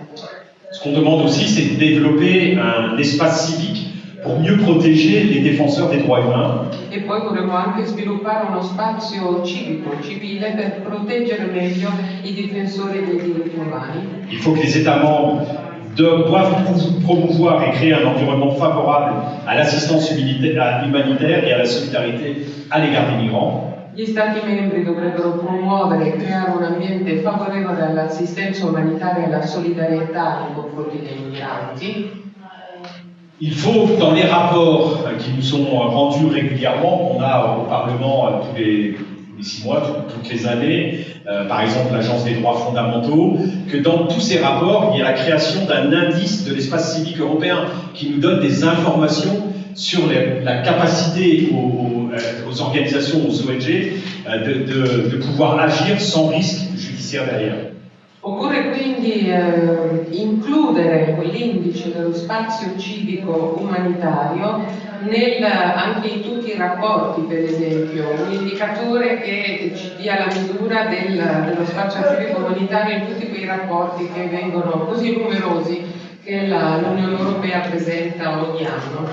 Ce qu'on demande aussi, c'est de développer un espace civique pour mieux protéger les défenseurs des droits humains E poi vorremmo anche sviluppare uno spazio civico, civile, per proteggere meglio i difensori dei diritti umani. Il faut que les États membres doivent promouvoir et créer un environnement favorable à l'assistance humanitaire et à la solidarité à l'égard des migrants. Gli Stati membri dovrebbero promuovere e creare un ambiente favorevole all'assistenza umanitaria e alla solidarietà nei confronti dei migranti. Il faut, dans les rapports euh, qui nous sont euh, rendus régulièrement, qu'on a au Parlement euh, tous les, six mois, tout- toutes les années, par exemple l'Agence des droits fondamentaux, que dans tous ces rapports, il y a la création d'un indice de l'espace civique européen qui nous donne des informations sur la capacité aux, organisations, aux ONG, de pouvoir agir sans risque judiciaire derrière. Occorre quindi eh, includere quell'indice dello spazio civico umanitario nel- anche in tutti i rapporti, per esempio, un indicatore che ci dia la misura del- dello spazio civico umanitario in tutti quei rapporti che vengono così numerosi che l'Unione Europea presenta ogni anno.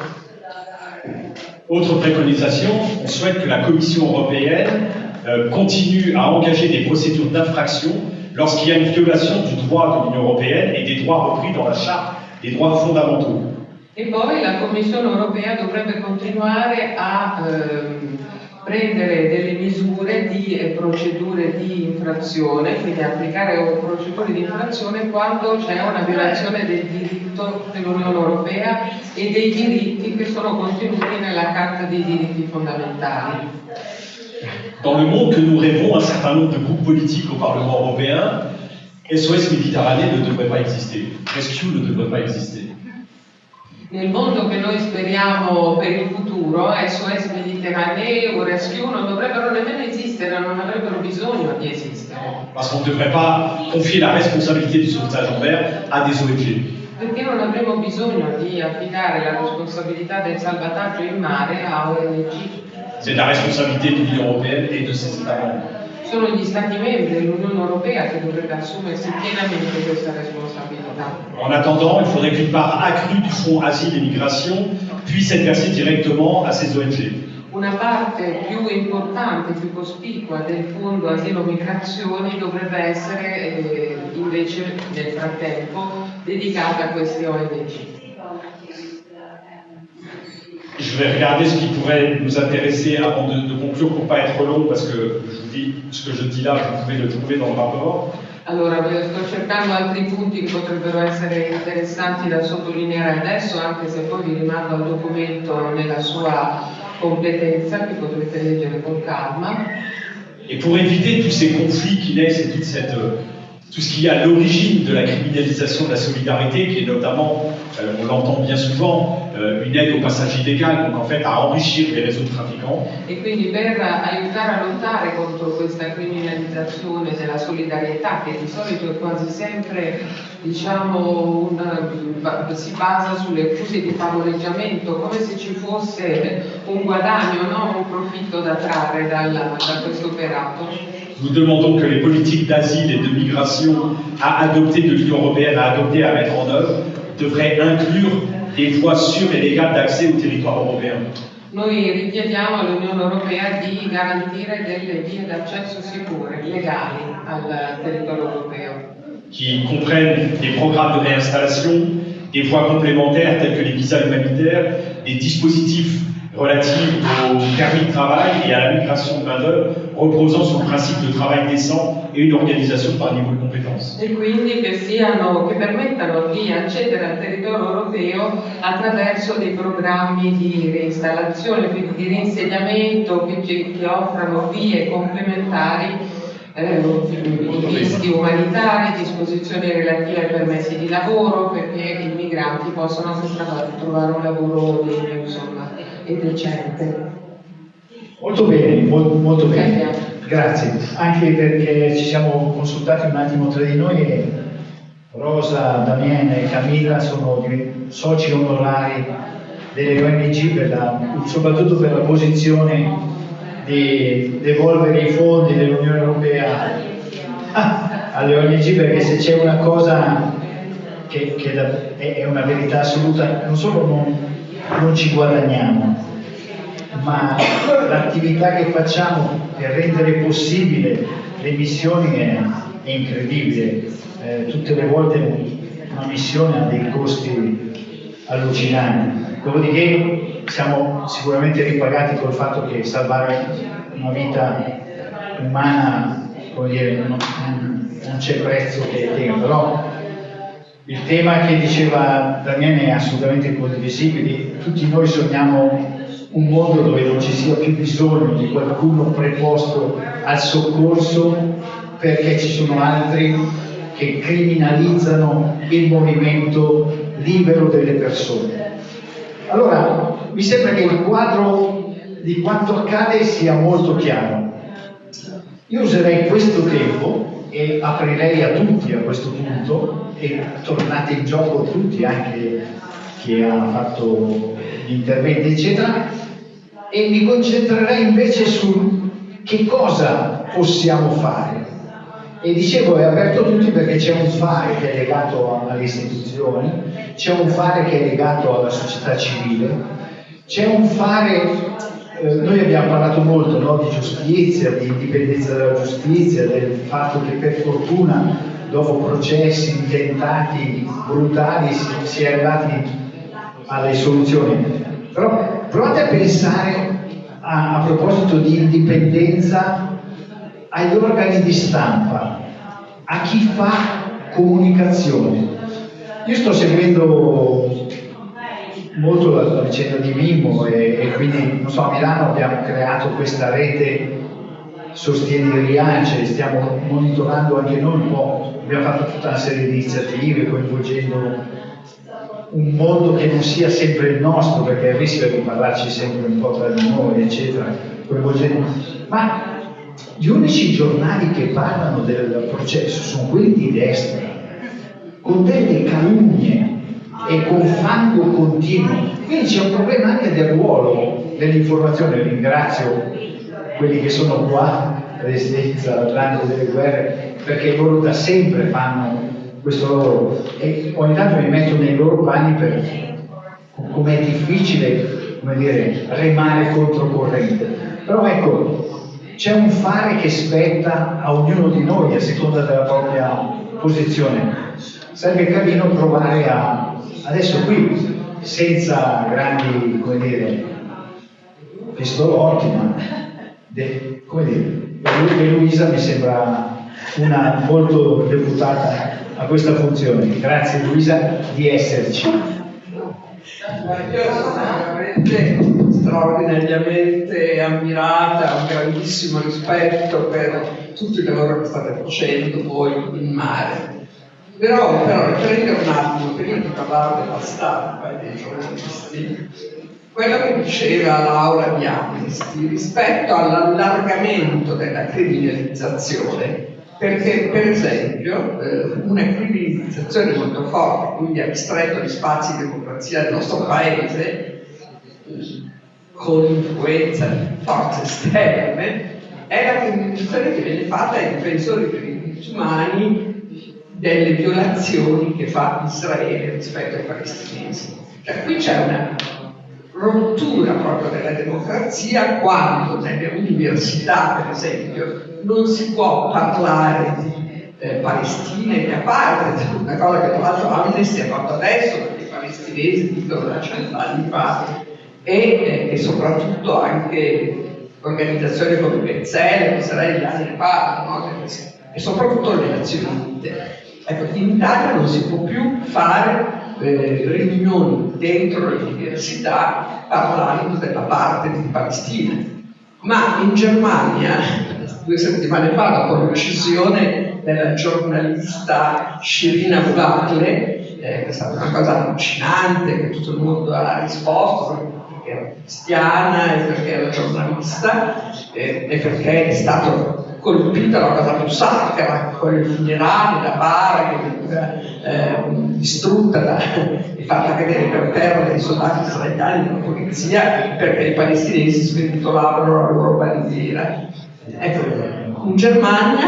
Autre préconisation, on souhaite que la Commission européenne euh, continue à engager des procédures d'infraction lorsqu'il y a une violation du droit de l'Union européenne et des droits repris dans la Charte des droits fondamentaux. E poi la Commissione europea dovrebbe continuare a ehm, prendere delle misure di e procedure di infrazione, quindi applicare procedure di infrazione quando c'è una violazione del diritto dell'Unione europea e dei diritti che sono contenuti nella Carta dei diritti fondamentali. Dans le monde que nous rêvons, un certain nombre de groupes politiques au Parlement européen, SOS Méditerranée ne devrait pas exister. Rescue ne devrait pas exister. Nel mondo che noi speriamo per il futuro, SOS Mediterraneo o Rescue non dovrebbero nemmeno esistere, non avrebbero bisogno di esistere. Parce qu'on ne devrait pas confier la responsabilité du sauvetage en mer à des ONG. Perché non avremo bisogno di affidare la responsabilità del salvataggio in mare a ONG? C'est la responsabilité de l'Union européenne et de ses États membres. Sono gli Stati membri dell'Unione Europea che dovrebbe assumersi pienamente questa responsabilità. En attendant, il faudrait qu'une part accrue du Fonds Asile et Migration puisse être versée directement à ces ONG. Una parte più importante, più cospicua del fondo asilo migrazioni dovrebbe essere eh, invece nel frattempo dedicata a queste ONG. Je vais regarder ce qui pourrait nous intéresser avant de, de conclure pour pas être long, parce que je vous dis ce que je dis là, vous pouvez le trouver dans le rapport. Allora, sto cercando altri punti che potrebbero essere interessanti da sottolineare adesso, anche se poi vi rimando al documento nella sua completezza, che potrete leggere con calma. Et pour éviter tous ces conflits qui naissent et toute cette, euh, tout ce qui est à l'origine de la criminalisation de la solidarité, qui est notamment, euh, on l'entend bien souvent, euh, une aide au passage illégal, donc en fait à enrichir les réseaux de trafiquants, E quindi per aiutare a lottare contro questa criminalizzazione della solidarietà, che di solito è quasi sempre diciamo, un- si basa sulle accuse di favoreggiamento, come se ci fosse un guadagno, no? un profitto da trarre dal- da questo operato. Nous demandons que les politiques d'asile et de migration à adopter de l'Union européenne, à adopter, à mettre en œuvre, devraient inclure des voies sûres et légales d'accès au territoire européen. Noi richiediamo all'Unione Europea di garantire delle vie d'accesso sicure, legali al territorio europeo. qui comprennent des programmes de réinstallation, des voies complémentaires telles que les visas humanitaires, des dispositifs relatifs au permis de travail et à la migration de main-d'œuvre reposant sur le principe de travail décent et une organisation par niveau de compétences. e quindi che, siano, che permettano di accedere al territorio europeo attraverso dei programmi di reinstallazione, quindi di reinsediamento che, che offrano vie complementari, eh, visti umanitari, disposizioni relative ai permessi di lavoro perché i migranti trova- trovare un lavoro degno insomma, e decente. Molto bene, mol- molto bene. Grazie. Anche perché ci siamo consultati un attimo tra di noi e Rosa, Damiena e Camilla sono soci onorari delle ONG, per la- soprattutto per la posizione di devolvere i fondi dell'Unione Europea [LAUGHS] alle ONG perché se c'è una cosa che, che è una verità assoluta, non solo non, non ci guadagniamo, ma l'attività che facciamo per rendere possibile le missioni è, è incredibile. Eh, tutte le volte una missione ha dei costi allucinanti. Dopodiché siamo sicuramente ripagati col fatto che salvare una vita umana, dire, non, non c'è prezzo che tenga, però il tema che diceva Daniele è assolutamente condivisibile, tutti noi sogniamo un mondo dove non ci sia più bisogno di qualcuno preposto al soccorso perché ci sono altri che criminalizzano il movimento libero delle persone. Allora, mi sembra che il quadro di quanto accade sia molto chiaro. Io userei questo tempo e aprirei a tutti a questo punto e tornate in gioco tutti, anche chi ha fatto gli interventi, eccetera, e mi concentrerei invece su che cosa possiamo fare. E dicevo, è aperto a tutti perché c'è un fare che è legato alle istituzioni, c'è un fare che è legato alla società civile, c'è un fare, eh, noi abbiamo parlato molto no, di giustizia, di indipendenza della giustizia, del fatto che per fortuna dopo processi intentati brutali si, si è arrivati alle soluzioni. Però provate a pensare a, a proposito di indipendenza agli organi di stampa, a chi fa comunicazione. Io sto seguendo molto la, vicenda di Mimmo e, e, quindi, so, a Milano abbiamo creato questa rete Sostieni Riace, stiamo monitorando anche noi un po', abbiamo fatto tutta una serie di iniziative coinvolgendo un mondo che non sia sempre il nostro, perché rischia di parlarci sempre un po' tra di noi, eccetera, coinvolgendo. Ma gli unici giornali che parlano del processo sono quelli di destra, con delle calunnie e con fango continuo. Quindi c'è un problema anche del ruolo dell'informazione. Ringrazio quelli che sono qua, Residenza, l'Atlante delle guerre, perché loro da sempre fanno questo lavoro e ogni tanto mi metto nei loro panni per com'è difficile come dire, remare controcorrente. Però ecco, c'è un fare che spetta a ognuno di noi a seconda della propria posizione. Sarebbe carino provare a, adesso qui, senza grandi, come dire, pistolotti, ma de, come dire, Luisa mi sembra una molto deputata a questa funzione. Grazie Luisa di esserci. Io sono veramente straordinariamente ammirata, un grandissimo rispetto per tutto il lavoro che state facendo voi in mare. Però, però riprendere un attimo, prima di parlare della stampa e dei giornalisti, quello che diceva Laura di Amnesty rispetto all'allargamento della criminalizzazione perché per esempio eh, una criminalizzazione molto forte, quindi ha ristretto gli spazi di democrazia del nostro paese con influenza di forze esterne, è la criminalizzazione che viene fatta ai difensori dei diritti umani delle violazioni che fa Israele rispetto ai palestinesi. Cioè qui c'è una rottura proprio della democrazia quando nelle università, per esempio, non si può parlare di eh, Palestina e a parte, [LAUGHS] una cosa che tra l'altro Amnesty ha fatto adesso, perché i palestinesi dicono da cent'anni fa, e, eh, e, soprattutto anche organizzazioni come Pezzelle, israeliane ne parlano, no? e soprattutto le Nazioni Unite. Ecco, in Italia non si può più fare eh, riunioni dentro le università parlando della parte di Palestina, ma in Germania due settimane fa dopo l'uccisione della giornalista Shirina Bulatle, eh, è stata una cosa allucinante, che tutto il mondo ha risposto perché era cristiana e perché era giornalista eh, e perché è stato colpita la cosa più sacra, con il funerale da Bara che veniva eh, distrutta da, e fatta cadere per terra dai soldati israeliani della polizia perché i palestinesi sventolavano la loro bandiera. Ecco, in Germania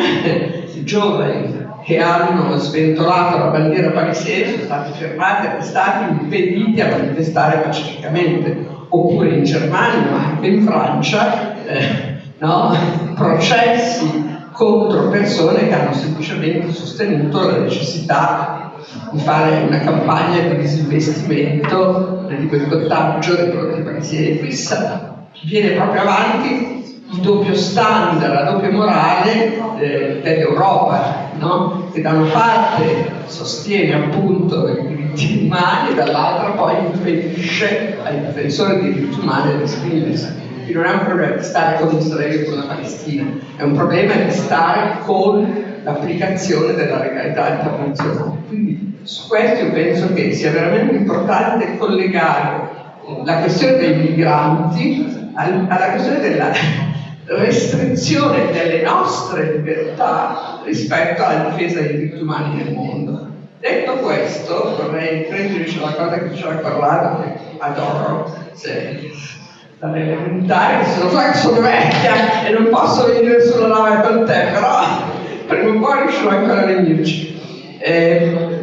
i giovani che hanno sventolato la bandiera palestinese sono stati fermati, arrestati, impediti a manifestare pacificamente, oppure in Germania, ma anche in Francia, eh, no? [LAUGHS] processi contro persone che hanno semplicemente sostenuto la necessità di fare una campagna di disinvestimento, di boicottaggio dei prodotti palestinesi. Qui viene proprio avanti il doppio standard, la doppia morale eh, dell'Europa, no? che da una parte sostiene appunto i diritti umani e dall'altra poi impedisce ai difensori dei diritti umani di esprimersi. Quindi non è un problema di stare con Israele o con la Palestina, è un problema di stare con l'applicazione della legalità internazionale. Quindi su questo io penso che sia veramente importante collegare la questione dei migranti alla questione della restrizione delle nostre libertà rispetto alla difesa dei diritti umani nel mondo. Detto questo, vorrei prendere una cosa che diceva Corrado, che adoro, se, dall'elementare, se lo so che sono vecchia e non posso venire sulla nave con te, però prima o poi riuscirò ancora a venirci. Eh,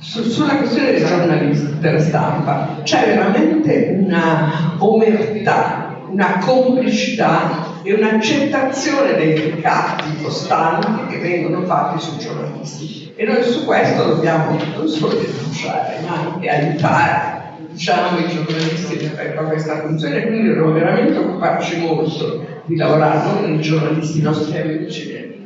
su, sulla questione dei giornalisti, della stampa, c'è veramente una omertà una complicità e un'accettazione dei ricatti costanti che vengono fatti sui giornalisti. E noi su questo dobbiamo non solo denunciare, ma anche aiutare diciamo, i giornalisti a questa funzione, quindi dobbiamo veramente occuparci molto di lavorare non i giornalisti nostri amici che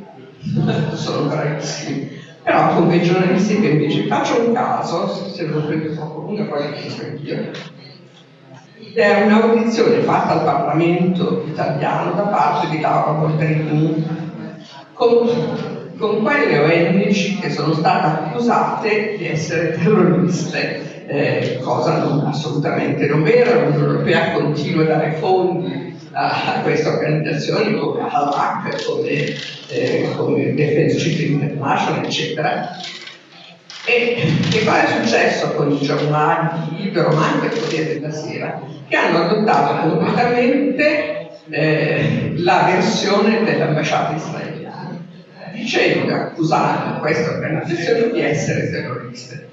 sono bravissimi, però con quei giornalisti che invece faccio un caso, se lo prendo troppo lunga poi lo penso anch'io, è un'audizione fatta al Parlamento italiano da parte di Laura Poltrini con, con quelle ONG che sono state accusate di essere terroriste, eh, cosa non, assolutamente non vera. L'Unione Europea continua a dare fondi a, a queste organizzazioni come Halak, come, eh, come Defense Children International, eccetera e che cosa è successo con i giornali libero, ma anche il Corriere della Sera, che hanno adottato completamente eh, la versione dell'ambasciata israeliana, dicendo, accusando queste organizzazioni di essere terroriste.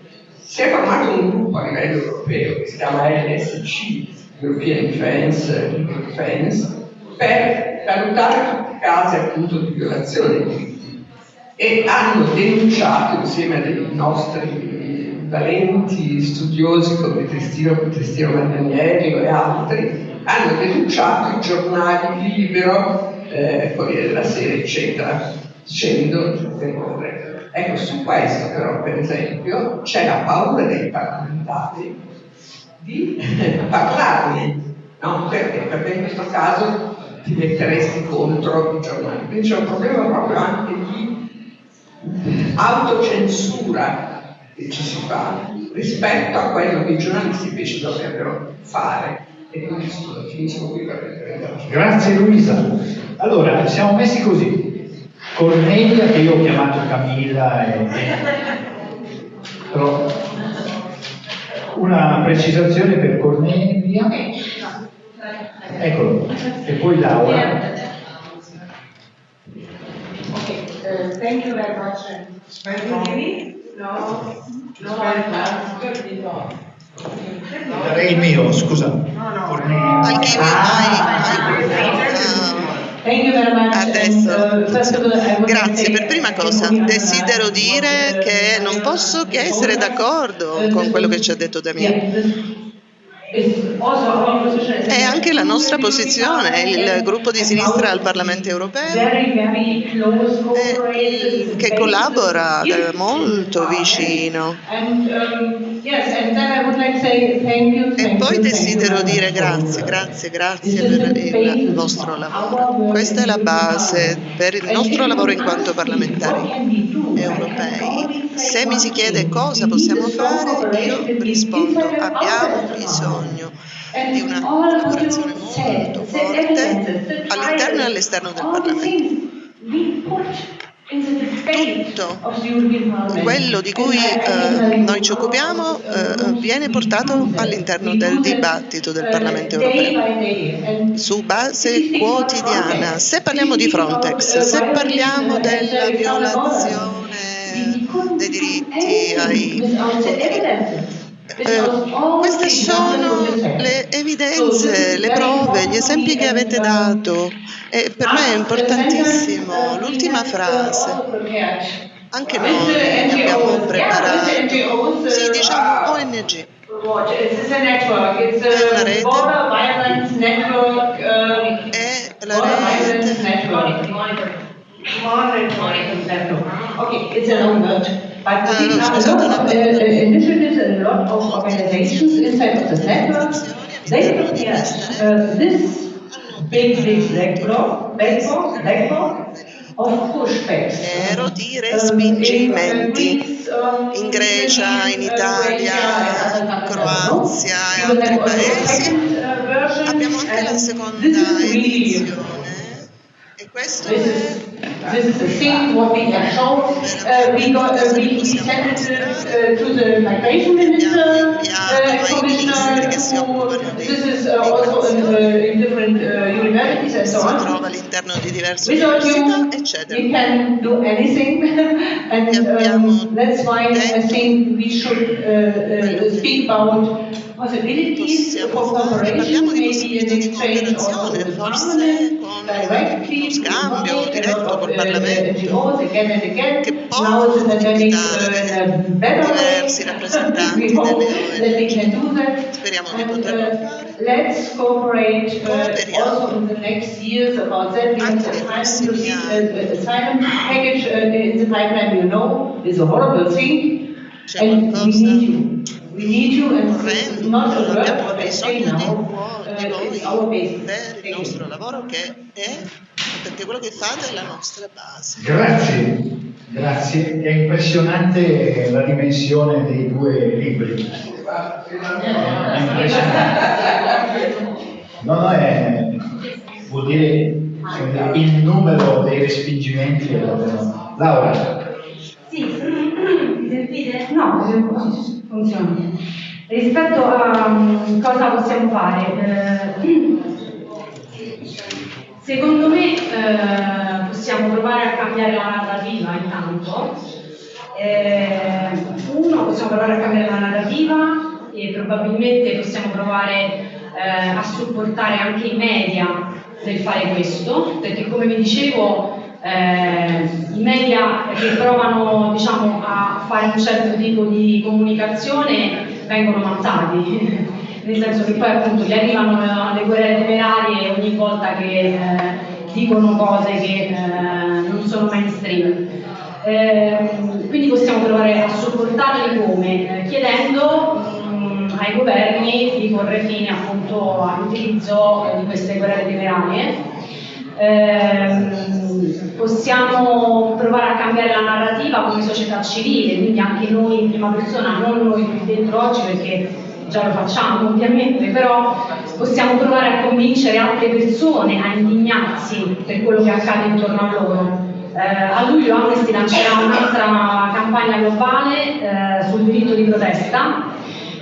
Si è formato un gruppo a livello europeo che si chiama LSC, European Defense, Defense per valutare tutti i casi appunto di violazione dei diritti e hanno denunciato insieme a dei nostri valenti studiosi come Tristino, Tristino Magnaniello e altri, hanno denunciato i giornali Libero, eh, Corriere della Sera, eccetera, dicendo terrore. Ecco, su questo però, per esempio, c'è la paura dei parlamentari di [LAUGHS] parlarne, no? Perché? Perché in questo caso ti metteresti contro i giornali. Quindi c'è un problema proprio anche di autocensura che ci si fa rispetto a quello che i giornalisti invece dovrebbero fare. E quindi finisco qui per. Grazie Luisa. Allora, siamo messi così. Cornelia, che io ho chiamato Camilla, e... però una precisazione per Cornelia. Eccolo. E poi Laura. Uh, thank you very much. Can you hear me? No? No, no. Darei il mio, scusa. No, no. Give you my, Adesso, grazie. Per prima cosa, desidero dire che non posso che essere d'accordo con quello che ci ha detto Damien. È anche la nostra posizione, il gruppo di sinistra al Parlamento europeo che collabora molto vicino. E poi desidero dire grazie, grazie, grazie per il vostro lavoro. Questa è la base per il nostro lavoro in quanto parlamentari europei. Se mi si chiede cosa possiamo fare, io rispondo abbiamo bisogno di una collaborazione molto forte all'interno e all'esterno del Parlamento. Tutto quello di cui eh, noi ci occupiamo eh, viene portato all'interno del dibattito del Parlamento europeo su base quotidiana. Se parliamo di Frontex, se parliamo della violazione dei diritti ai eh, queste sono le evidenze, le prove, gli esempi che avete dato e per me è importantissimo l'ultima frase. Anche noi abbiamo preparato, sì, diciamo ONG. È una rete, è la rete. Okay, it's a long word. But Ah, have a scusate, lot of uh, uh, initiatives and a lot of organizations inside of the network. They prepare uh, this big, big blackboard, blackboard, blackboard of pushbacks. Ero di Um, respingimenti in, uh, um, in Grecia, in uh, Italia, and countries, Croazia e altri paesi. uh, Abbiamo anche la and seconda edizione e This is this is the thing what we have shown. Uh, we got uh, we, we sent it uh, to the migration minister uh, commissioner. Who, this is uh, also in, uh, in different uh, universities and so on. trova all'interno di diverse Without you, we can do anything, [LAUGHS] and um, that's why I think we should uh, uh, speak about possibilities for cooperation, maybe in exchange also cooperazione, with forse parliament, directly, scambio with diretto col uh, Parlamento, NGOs again and again. che Now può the pandemic invitare uh, in a better diversi way. rappresentanti we hope delle that we ONG. can do that. Speriamo di And, poterlo uh, fare. let's cooperate uh, Cooperiamo. also in the next years about that. We have Anche the nei time to prossimi see, anni. uh, uh, asylum package uh, in the pipeline, you know, is a horrible thing. C'è And we qualcosa need you. We need you and it's orrendo, not a word abbiamo what I say bisogno di, now. voi, di Uh, voi per il Thank you. nostro lavoro che è, perché quello che fate è la nostra base. Grazie, grazie. È impressionante la dimensione dei due libri. È impressionante. No, no, è, vuol dire cioè, il numero dei respingimenti. Laura, sentite? No, funziona. Rispetto a mm, cosa possiamo fare, eh, [CLEARS THROAT] secondo me eh, possiamo provare a cambiare la narrativa intanto. Eh, uno, possiamo provare a cambiare la narrativa e probabilmente possiamo provare eh, a supportare anche i media nel fare questo, perché come vi dicevo eh, i media che provano diciamo, a fare un certo tipo di comunicazione vengono mazzati, [LAUGHS] nel senso che poi appunto gli arrivano eh, le guerre temerarie ogni volta che eh, dicono cose che eh, non sono mainstream. Ehm, quindi possiamo provare a supportarli come? Eh, chiedendo mm, ai governi di porre fine appunto all'utilizzo eh, di queste guerre temerarie. Ehm, possiamo provare a cambiare la narrativa come società civile, quindi anche noi in prima persona, non noi qui dentro oggi perché già lo facciamo ovviamente, però possiamo provare a convincere altre persone a indignarsi per quello che accade intorno a loro. Eh, a luglio Amnesty lancerà un'altra campagna globale eh, sul diritto di protesta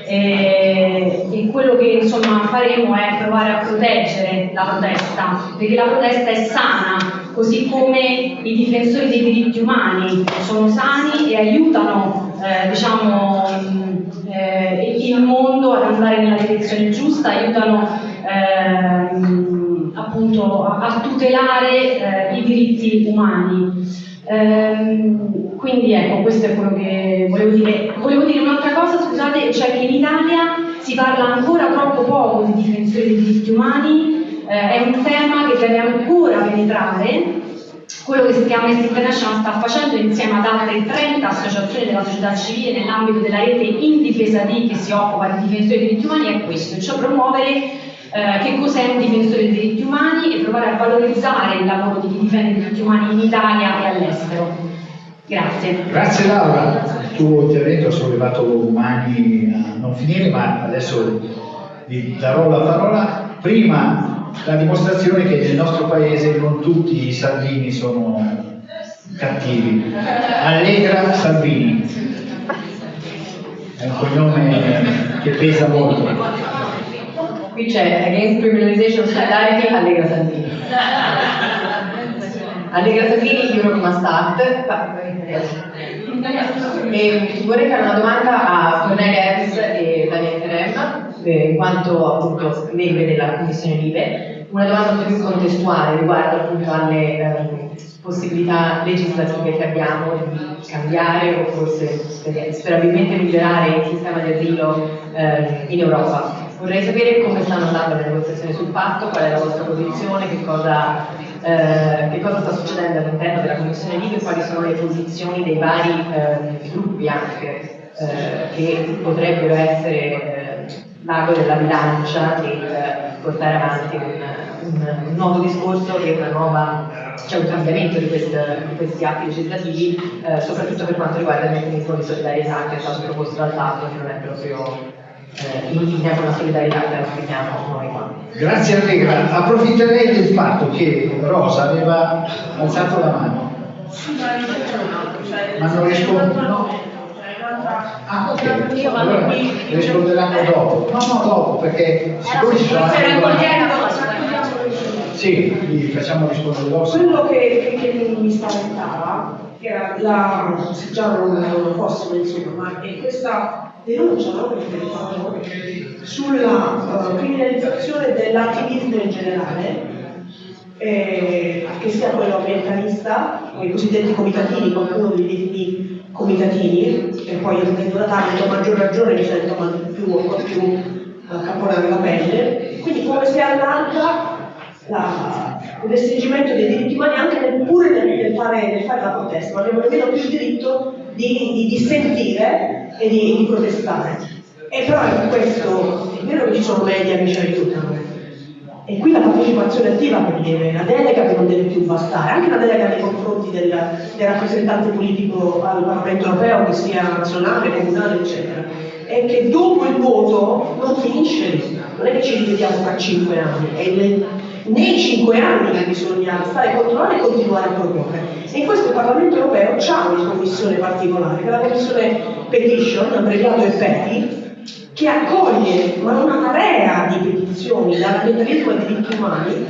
e, e quello che insomma faremo è provare a proteggere la protesta, perché la protesta è sana, così come i difensori dei diritti umani sono sani e aiutano eh, diciamo, eh, il mondo ad andare nella direzione giusta, aiutano ehm, appunto a, a tutelare eh, i diritti umani. Ehm, quindi ecco, questo è quello che volevo dire. Volevo dire un'altra cosa, scusate, cioè che in Italia si parla ancora troppo poco di difensori dei diritti umani, eh, è un tema che deve ancora penetrare. Quello che Amnesty International sta facendo insieme ad altre 30 associazioni della società civile nell'ambito della rete in difesa di che si occupa di difensori dei diritti umani è questo, cioè promuovere eh, che cos'è un difensore dei diritti umani e provare a valorizzare il lavoro di chi difende i diritti umani in Italia e all'estero. Grazie. grazie Laura. Il tuo intervento ha sollevato umani a non finire, ma adesso vi darò la parola. Prima la dimostrazione che nel nostro paese non tutti i Salvini sono cattivi. Allegra Salvini. È un cognome che pesa molto. Qui c'è Against Criminalization Solidarity Allegra Salvini. Allegra Salvini, Europe Must Act. E vorrei fare una domanda a Cornelia Eves e Daniel Kerem, eh, in quanto appunto membri della Commissione Libe. Una domanda più contestuale riguardo appunto alle ehm, possibilità legislative che abbiamo di cambiare o forse sper- sperabilmente migliorare il sistema di asilo ehm, in Europa. Vorrei sapere come stanno andando le negoziazioni sul patto, qual è la vostra posizione, che cosa, eh, che cosa sta succedendo all'interno della Commissione Liga e quali sono le posizioni dei vari eh, gruppi anche eh, che potrebbero essere eh, l'ago della bilancia per portare avanti un, un, un nuovo discorso e una nuova c'è un cambiamento di, questi, di questi atti legislativi, eh, soprattutto per quanto riguarda il meccanismo di solidarietà che è stato proposto dal Patto, che non è proprio eh, con la solidarietà che auspichiamo noi qua. Grazie Allegra, approfitterei del fatto che Rosa aveva alzato la mano. Ma non risponde. Ah, ok, allora risponderanno dopo. No, no, dopo, perché siccome ci sono anche sì, li facciamo rispondere dopo. Quello che, che, che mi spaventava era la, se già non, fossimo insomma, ma è questa denuncia no, che sulla uh, criminalizzazione dell'attivismo in generale, eh, che sia quello ambientalista, i cosiddetti comitatini, qualcuno li definì comitatini, e poi io vengo da Taranto, a maggior ragione mi sento più, più uh, caponare la pelle, quindi come si allarga la, il restringimento dei diritti umani anche nel, nel, nel, fare, nel, fare, la protesta, non abbiamo nemmeno più il diritto di, di dissentire e di, di, protestare. E però in questo è vero che ci sono media che ci aiutano. E qui la partecipazione attiva che deve, la delega che non deve più bastare, anche la delega nei confronti del, del rappresentante politico al Parlamento europeo, che sia nazionale, comunale, eccetera, è che dopo il voto non finisce non è che ci rivediamo tra cinque anni, è nei cinque anni che bisogna stare a controllare e continuare a proporre. E in questo Parlamento europeo c'è una commissione particolare, che è la commissione Petition, abbreviato EPETI, che accoglie ma una marea di petizioni dall'ambientalismo ai diritti umani,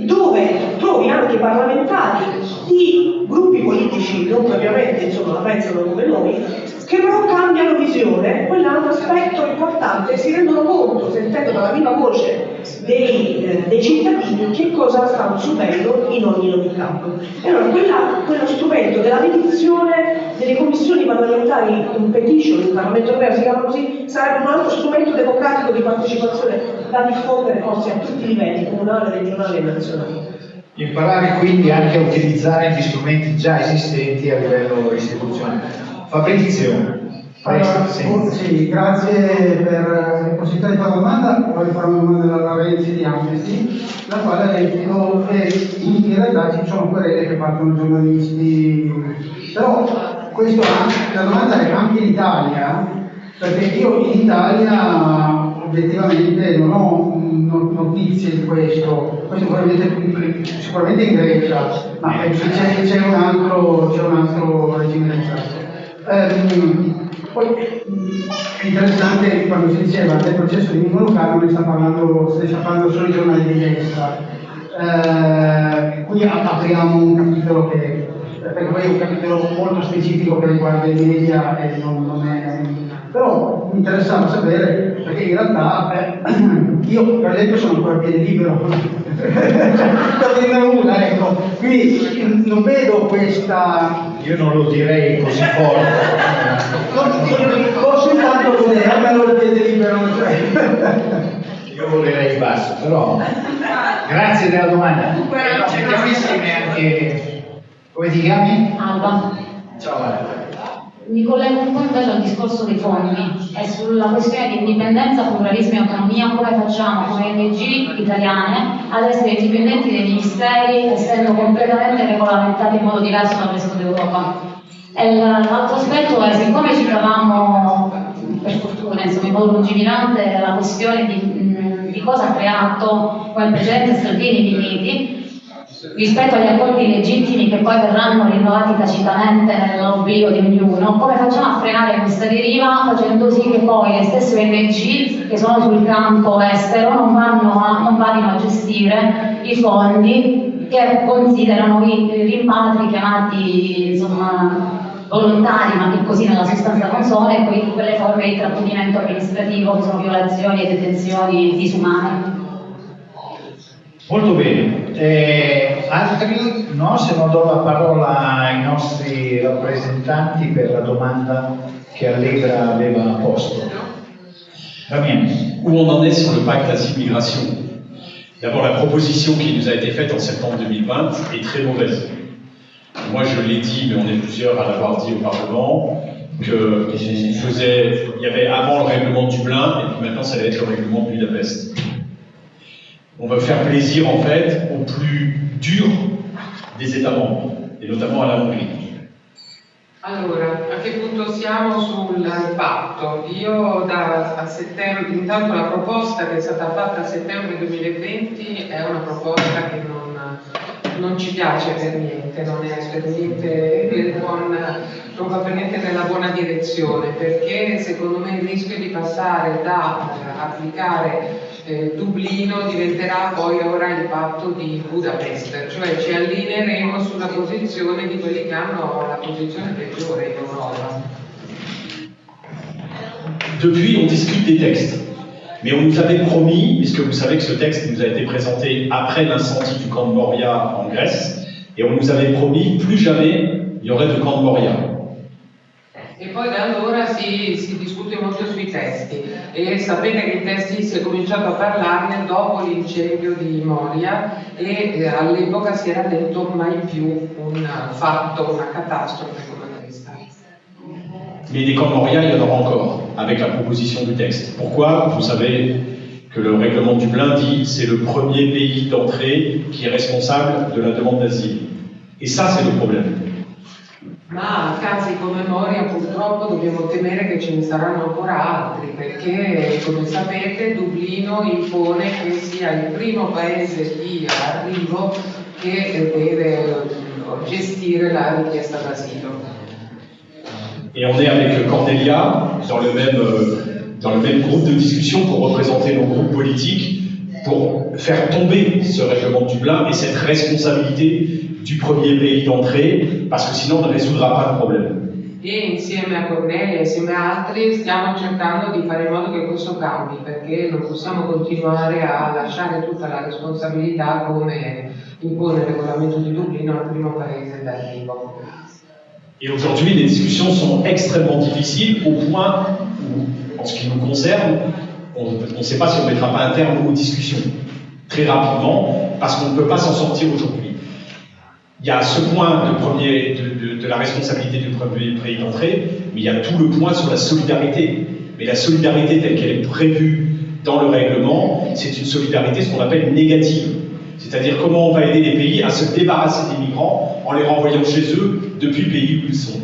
dove trovi anche parlamentari di gruppi politici, non propriamente insomma la pensano come noi, che però cambiano visione, quello è un aspetto importante, si rendono conto, sentendo dalla viva voce dei, eh, dei cittadini, che cosa stanno subendo in ogni campo. E allora quella, quello strumento della petizione delle commissioni parlamentari in petition, il Parlamento europeo si chiama così, sarebbe un altro strumento democratico di partecipazione da diffondere forse a tutti i livelli, comunale, regionale e nazionale. Imparare quindi anche a utilizzare gli strumenti già esistenti a livello istituzionale. Fabrizio. Allora, sì, grazie per la possibilità di fare una domanda. Voglio fare una domanda alla Renzi di Amnesty, la quale ha detto che in realtà ci sono querele che partono giornalisti. Però questo, la domanda è anche in Italia, perché io in Italia obiettivamente non ho notizie di questo, questo probabilmente, sicuramente in Grecia, ma penso c'è, c'è un un altro regime di Ehm, poi è interessante quando si diceva del processo di Niccolo Caro ne sta parlando, sta parlando solo i giornali di destra. Eh, qui apriamo un capitolo che perché poi è un capitolo molto specifico che riguarda i media e non, non. Però mi interessava sapere, perché in realtà eh, [CLEARS THROAT] io per esempio sono ancora a piede libero, per dirne una, ecco. Quindi non vedo questa io non lo direi così forte. Ho soltanto godermelo il piede libero. Cioè. [LAUGHS] Io volerei basso, però grazie della domanda. Cerchiamissimi anche. Come ti chiami? Alba. Ciao Alba. Mi collego un po' invece al discorso dei fondi e sulla questione di indipendenza, pluralismo e autonomia, come facciamo come ONG italiane ad essere indipendenti dai ministeri, essendo completamente regolamentati in modo diverso dal resto d'Europa. L'altro aspetto è, siccome ci trovavamo, per fortuna, insomma, in modo lungimirante, la questione di, di cosa ha creato come il Presidente Salvini di Uniti, rispetto agli accordi legittimi che poi verranno rinnovati tacitamente nell'oblio di ognuno, come facciamo a frenare questa deriva facendo sì che poi le stesse ONG che sono sul campo estero non, a, non vadino a gestire i fondi che considerano i rimpatri chiamati insomma, volontari, ma che così nella sostanza non sono, e poi quelle forme di trattenimento amministrativo che sono violazioni e detenzioni disumane. Molto bene. Eh, altri? No, se non do la parola ai nostri rappresentanti per la domanda che Allegra aveva posto. Où on en est sur le pacte asile-migration D'abord, la proposition qui nous a été faite en septembre 2020 est très mauvaise. Moi, je l'ai dit, mais on est plusieurs à l'avoir dit au Parlement, faisait, il y avait avant le règlement de Dublin, et puis maintenant, ça va être le règlement de Budapest. On va faire plaisir, en fait, aux plus durs des États membres, et notamment à la Hongrie. Allora, a che punto siamo sul patto? Io da a settembre, intanto la proposta che è stata fatta a settembre 2020 è una proposta che non, non ci piace per niente, non è per niente buon, non va per niente nella buona direzione, perché secondo me il rischio di passare da eh, applicare eh, Dublino diventerà poi ora il patto di Budapest, cioè ci allineeremo sulla posizione di quelli che hanno la posizione peggiore in Europa. Depuis, on discute des textes. Mais on nous avait promis, puisque vous savez que ce texte nous a été présenté après l'incendie du camp de Moria en Grèce, et on nous avait promis plus jamais il y aurait de camp de Moria. E poi da allora si, si, discute molto sui testi e sapete che i testi si è cominciato a parlarne dopo l'incendio di Moria e eh, all'epoca si era detto mai più un fatto, una catastrofe come questa. Mais des camps Moria, il y en aura encore avec la proposition du texte. Pourquoi? Vous savez que le règlement du Dublin dit c'est le premier pays d'entrée qui est responsable de la demande d'asile. Et ça, c'est le problème. Ma casi come Moria purtroppo dobbiamo temere che ce ne saranno ancora altri perché come sapete Dublino impone che sia il primo paese di arrivo che deve gestire la richiesta d'asilo. Et on est avec Cordelia dans le même, euh, dans le même groupe de discussion pour représenter nos groupes politiques pour faire tomber ce règlement de Dublin et cette responsabilité du premier pays d'entrée, parce que sinon on ne résoudra pas le problème. E insieme a Cornelia e insieme a altri stiamo cercando di fare in modo che questo cambi, perché non possiamo continuare a lasciare tutta la responsabilità come impone il regolamento di Dublino al primo paese d'arrivo. Et aujourd'hui, les discussions sont extrêmement difficiles au point où, en ce qui nous concerne, on ne sait pas si on ne mettra pas un terme aux discussions très rapidement, parce qu'on ne peut pas s'en sortir aujourd'hui. Il y a ce point de, la responsabilité du premier pays d'entrée, mais il y a tout le point sur la solidarité. Mais la solidarité telle qu'elle est prévue dans le règlement, c'est une solidarité ce qu'on appelle négative. C'est-à-dire comment on va aider les pays à se débarrasser des migrants en les renvoyant chez eux depuis le pays où ils sont.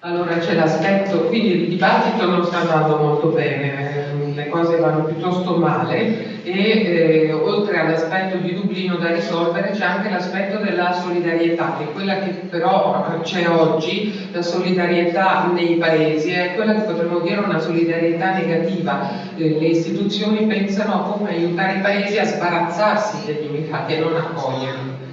Allora c'è l'aspetto, quindi il dibattito non sta andando molto bene, eh, le cose vanno piuttosto male e eh, oltre all'aspetto di Dublino da risolvere c'è anche l'aspetto della solidarietà, che è quella che però c'è oggi, la solidarietà nei paesi, è quella che potremmo dire una solidarietà negativa. Eh, le istituzioni pensano a come aiutare i paesi a sbarazzarsi degli immigrati e non accoglierli.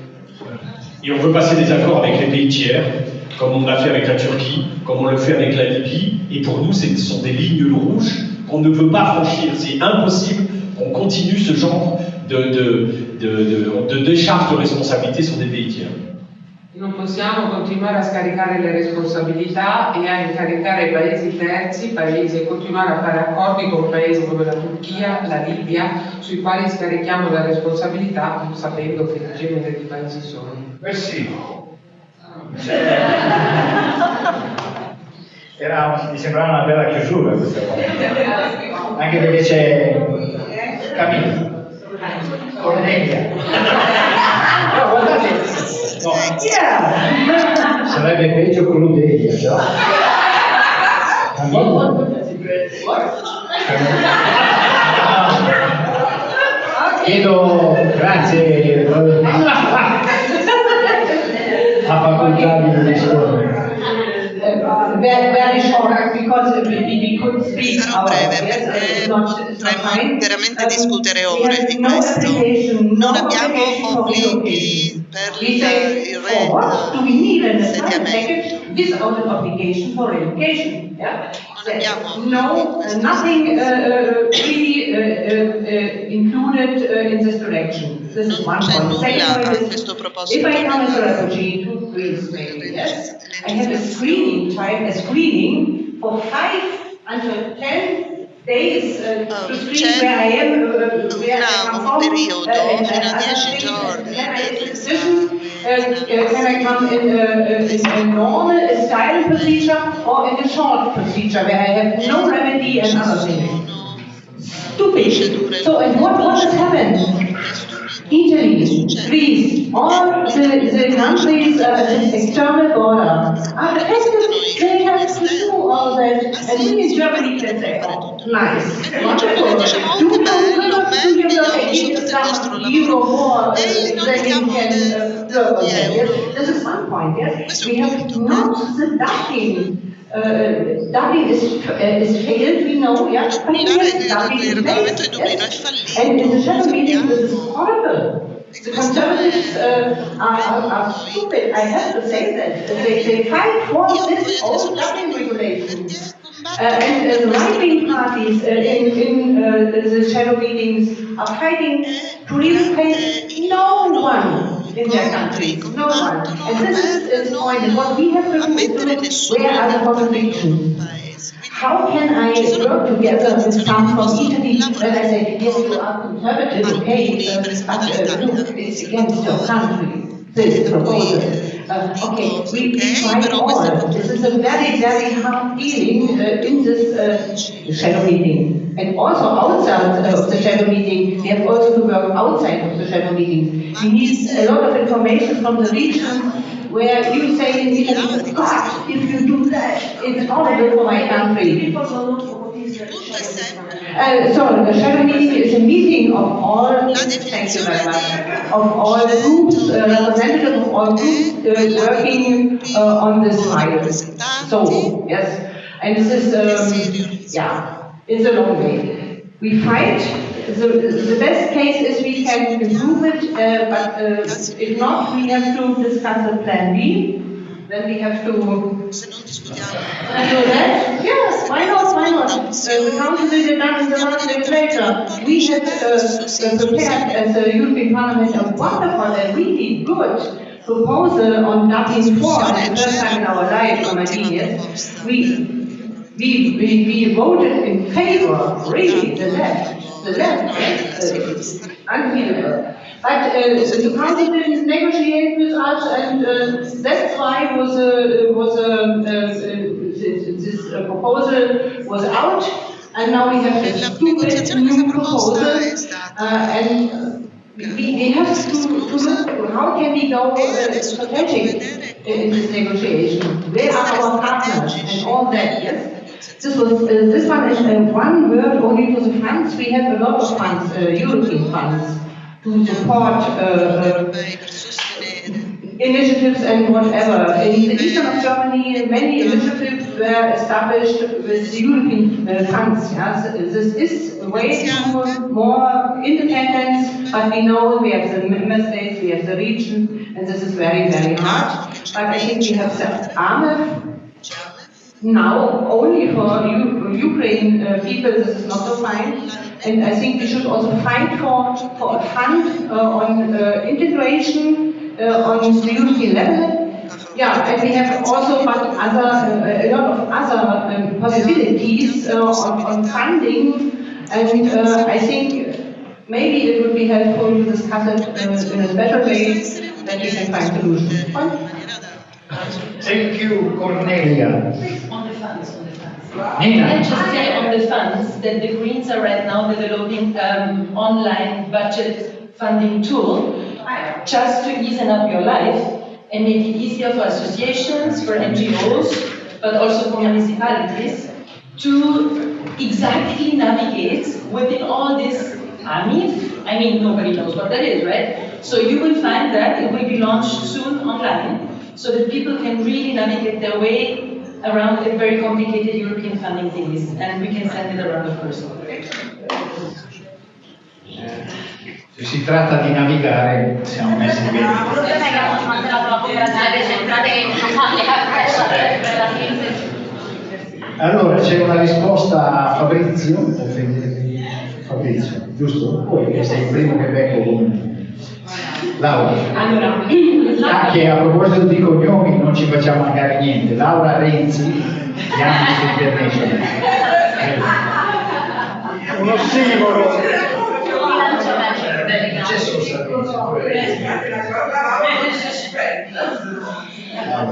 Et on veut passer des accords avec les pays tiers comme on l'a fait avec la Turquie, comme on le fait avec la Libye. Et pour nous, ce sont des lignes rouges qu'on ne veut pas franchir. C'est impossible qu'on continue ce genre de, de, de, de, décharge de responsabilité sur des pays tiers. Non possiamo continuare a scaricare le responsabilità e a incaricare i paesi terzi, paesi, e continuare a fare accordi con paesi come la Turchia, la Libia, sui quali scarichiamo la responsabilità sapendo che genere di paesi sono. Eh sì, Era, mi sembrava una bella chiusura questa cosa. Anche perché c'è Camilla, Cornelia. No, guardate, no. Yeah. sarebbe peggio con l'Udelia, no? Camilla. Chiedo, grazie ha facoltà di rispondere. Very short because we could speak Sarò breve perché potremmo interamente discutere ore di questo. Non abbiamo obblighi per il reinsediamento. Without an obligation for relocation. Yeah? No, uh, nothing uh, really uh, uh, included in this direction. This is one point. Second point is, if I come as a refugee to Yes, I have a screening time, a screening for five until ten days uh, to screen where I am, uh, where I come from, periodo uh, fino a and 10 other giorni things. Then I per a l'esame. decision, uh, uh, can I come in a, in a normal, a silent procedure or in a short procedure where I have no remedy and other things. Stupid. So, and what, what has happened? Italy, Greece, all the, the countries at the external border are affected. They have to do all that. And we in Germany can say, oh, nice, wonderful. Do you know, do you you some euro more uh, than you can uh, on yes? This is one point, yes? We have not the ducking. Uh, Dublin is, uh, is failed, we know, yeah, Dublin is failed, yes. And in the shadow meeting, this is horrible. The conservatives uh, are, are, are stupid, I have to say that. They, they fight for this old Dublin regulation. Uh, and uh, the right-wing parties uh, in, in uh, the shadow meetings are fighting to relocate no one in their countries, no one. And this is the point, and what we have to do is look where are the contradictions. How can I work together with some from Italy when I say, yes, you are conservative, okay, uh, but uh, look, it's against your country, this proposal. Uh, okay, we, we try all. This is a very, very hard dealing uh, in this uh, shadow meeting. And also outside of the shadow meeting, we have also to work outside of the shadow meeting. We need a lot of information from the region where you say in Italy, God, if you do that, it's horrible for my country. Uh, so the shadow meeting is a meeting of all, thank you very much, of all groups, uh, representatives of all groups uh, working uh, on this file. So, yes, and this is, um, yeah, it's a long way. We fight, the, the best case is we can improve it, uh, but uh, if not, we have to discuss a plan B. Then we have to do that. Yes, why not? Why not? Uh, the council did it done in the last legislature. We had uh, uh, prepared as a European Parliament a wonderful and really good proposal on Dublin 4 and the first time in our life, for my years. We we, we, we voted in favor, really, the left, the left, uh, unbelievable. But uh, the council didn't negotiate with us, and uh, that's why was uh, was uh, this, uh, proposal was out, and now we have this stupid new proposal, uh, and we, we have to, to look how can we go uh, strategic in this negotiation. Where are our partners and all that? Yes. This was uh, this one is uh, one word only to the funds. We have a lot of funds, uh, European funds, to support uh, initiatives and whatever. In the eastern of Germany, many initiatives were established with European uh, funds. Yes? This is a way to more independence, but we know we have the member states, we have the region, and this is very, very hard. But I think we have the AMEF now only for U Ukraine uh, people this is not so fine and I think we should also fight for, for a fund uh, on uh, integration uh, on the European level yeah and we have also but other uh, a lot of other um, possibilities uh, on, on funding and I think maybe it would be helpful to discuss it in a better way that we can find solutions. Thank you, Cornelia. On the funds, on the funds. Nina. Can I just say on the funds that the Greens are right now developing um, online budget funding tool just to easen up your life and make it easier for associations, for NGOs, but also for municipalities to exactly navigate within all this AMIF. I mean, nobody knows what that is, right? So you will find that it will be launched soon online so that people can really navigate their way around the very complicated European funding things, and we can send it around, of course. Se si tratta di navigare, siamo messi bene. Allora, c'è una risposta a Fabrizio, Fabrizio, giusto? Poi che sei il primo che becco con Laura. Allora, Ah, che a proposito di cognomi non ci facciamo mancare niente. Laura Renzi, di Amnesty International. un ossimoro.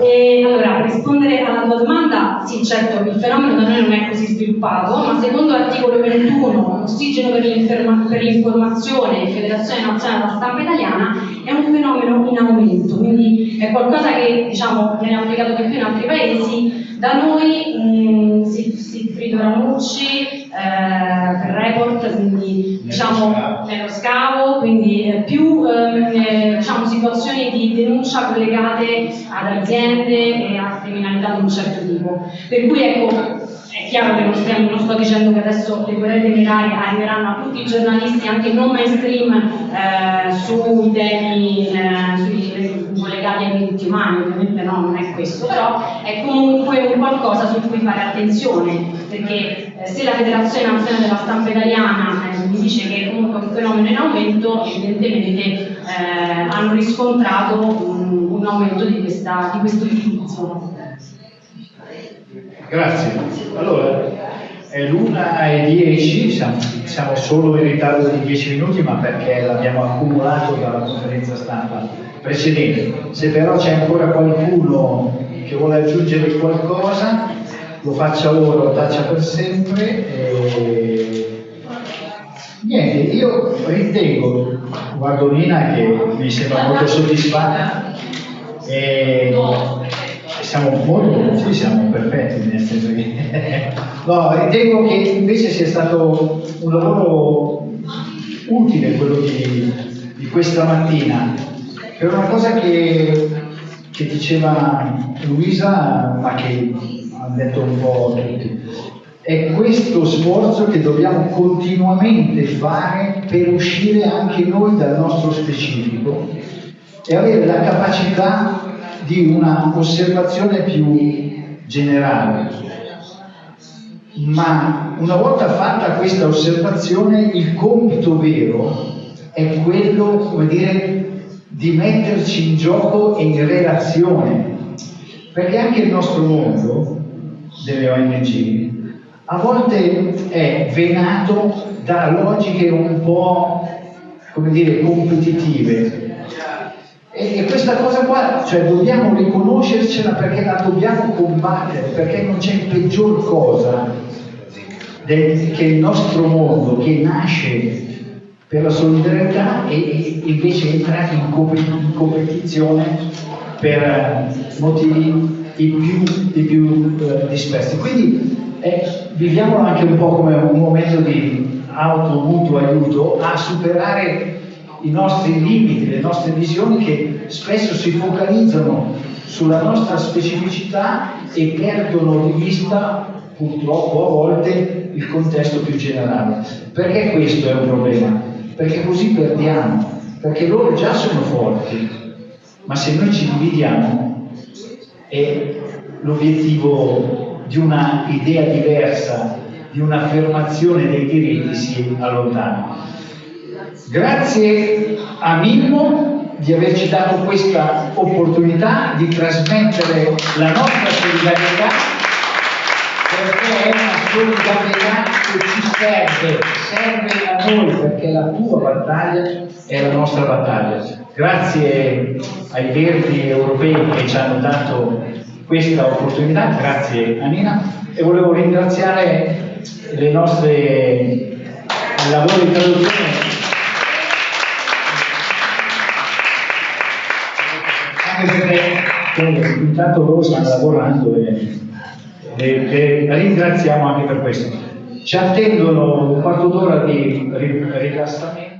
E allora, per rispondere alla tua domanda, sì, certo, il fenomeno da noi non è così sviluppato, ma secondo l'articolo 21, Ossigeno per, l'informazione e Federazione Nazionale della Stampa Italiana, è un fenomeno in aumento, quindi è qualcosa che diciamo, viene applicato di più in altri paesi. Da noi mh, Sigfrido Ramucci, eh, report, quindi diciamo nello scavo, quindi eh, più eh, diciamo, situazioni di denuncia collegate ad aziende e a criminalità di un certo tipo. Per cui ecco, è chiaro che non, stiamo, non, sto dicendo che adesso le querele minerarie arriveranno a tutti i giornalisti, anche non mainstream, eh, sui temi eh, collegati ai diritti umani, ovviamente no, non è questo, però è comunque un qualcosa su cui fare attenzione, perché eh, se la Federazione Nazionale della Stampa Italiana eh, mi dice che è comunque un fenomeno in aumento, evidentemente eh, hanno riscontrato un, un aumento di, questa, di questo utilizzo. Grazie. Allora, è l'una e dieci, siamo, siamo, solo in ritardo di dieci minuti, ma perché l'abbiamo accumulato dalla conferenza stampa precedente. Se però c'è ancora qualcuno che vuole aggiungere qualcosa, lo faccia ora, lo taccia per sempre. E... Niente, io ritengo, guardo Nina che mi sembra molto soddisfatta. E siamo molto, sì, siamo perfetti, nel senso che... [LAUGHS] no, ritengo che invece sia stato un lavoro utile quello di, di questa mattina, per una cosa che, che diceva Luisa, ma che hanno detto un po' tutti. È questo sforzo che dobbiamo continuamente fare per uscire anche noi dal nostro specifico e avere la capacità di una osservazione più generale. Ma una volta fatta questa osservazione, il compito vero è quello, come dire, di metterci in gioco e in relazione. Perché anche il nostro mondo delle ONG a volte è venato da logiche un po', come dire, competitive, e, e, questa cosa qua, cioè dobbiamo riconoscercela perché la dobbiamo combattere, perché non c'è peggior cosa del, che il nostro mondo che nasce per la solidarietà e, e invece entra in, com- in competizione per motivi di più, di più uh, dispersi. Quindi eh, viviamolo anche un po' come un momento di auto mutuo aiuto a superare i nostri limiti, le nostre visioni che spesso si focalizzano sulla nostra specificità e perdono di vista purtroppo a volte il contesto più generale. Perché questo è un problema? Perché così perdiamo, perché loro già sono forti, ma se noi ci dividiamo e l'obiettivo di una idea diversa, di un'affermazione dei diritti si allontana. Grazie a Mimmo di averci dato questa opportunità di trasmettere la nostra solidarietà perché è una solidarietà che ci serve, serve a noi perché la tua battaglia è la nostra battaglia. Grazie ai verdi europei che ci hanno dato questa opportunità, grazie a Nina e volevo ringraziare le nostre lavori di traduzione perché intanto loro stanno lavorando e, e, e ringraziamo anche per questo. Ci attendono un quarto d'ora di rilassamento.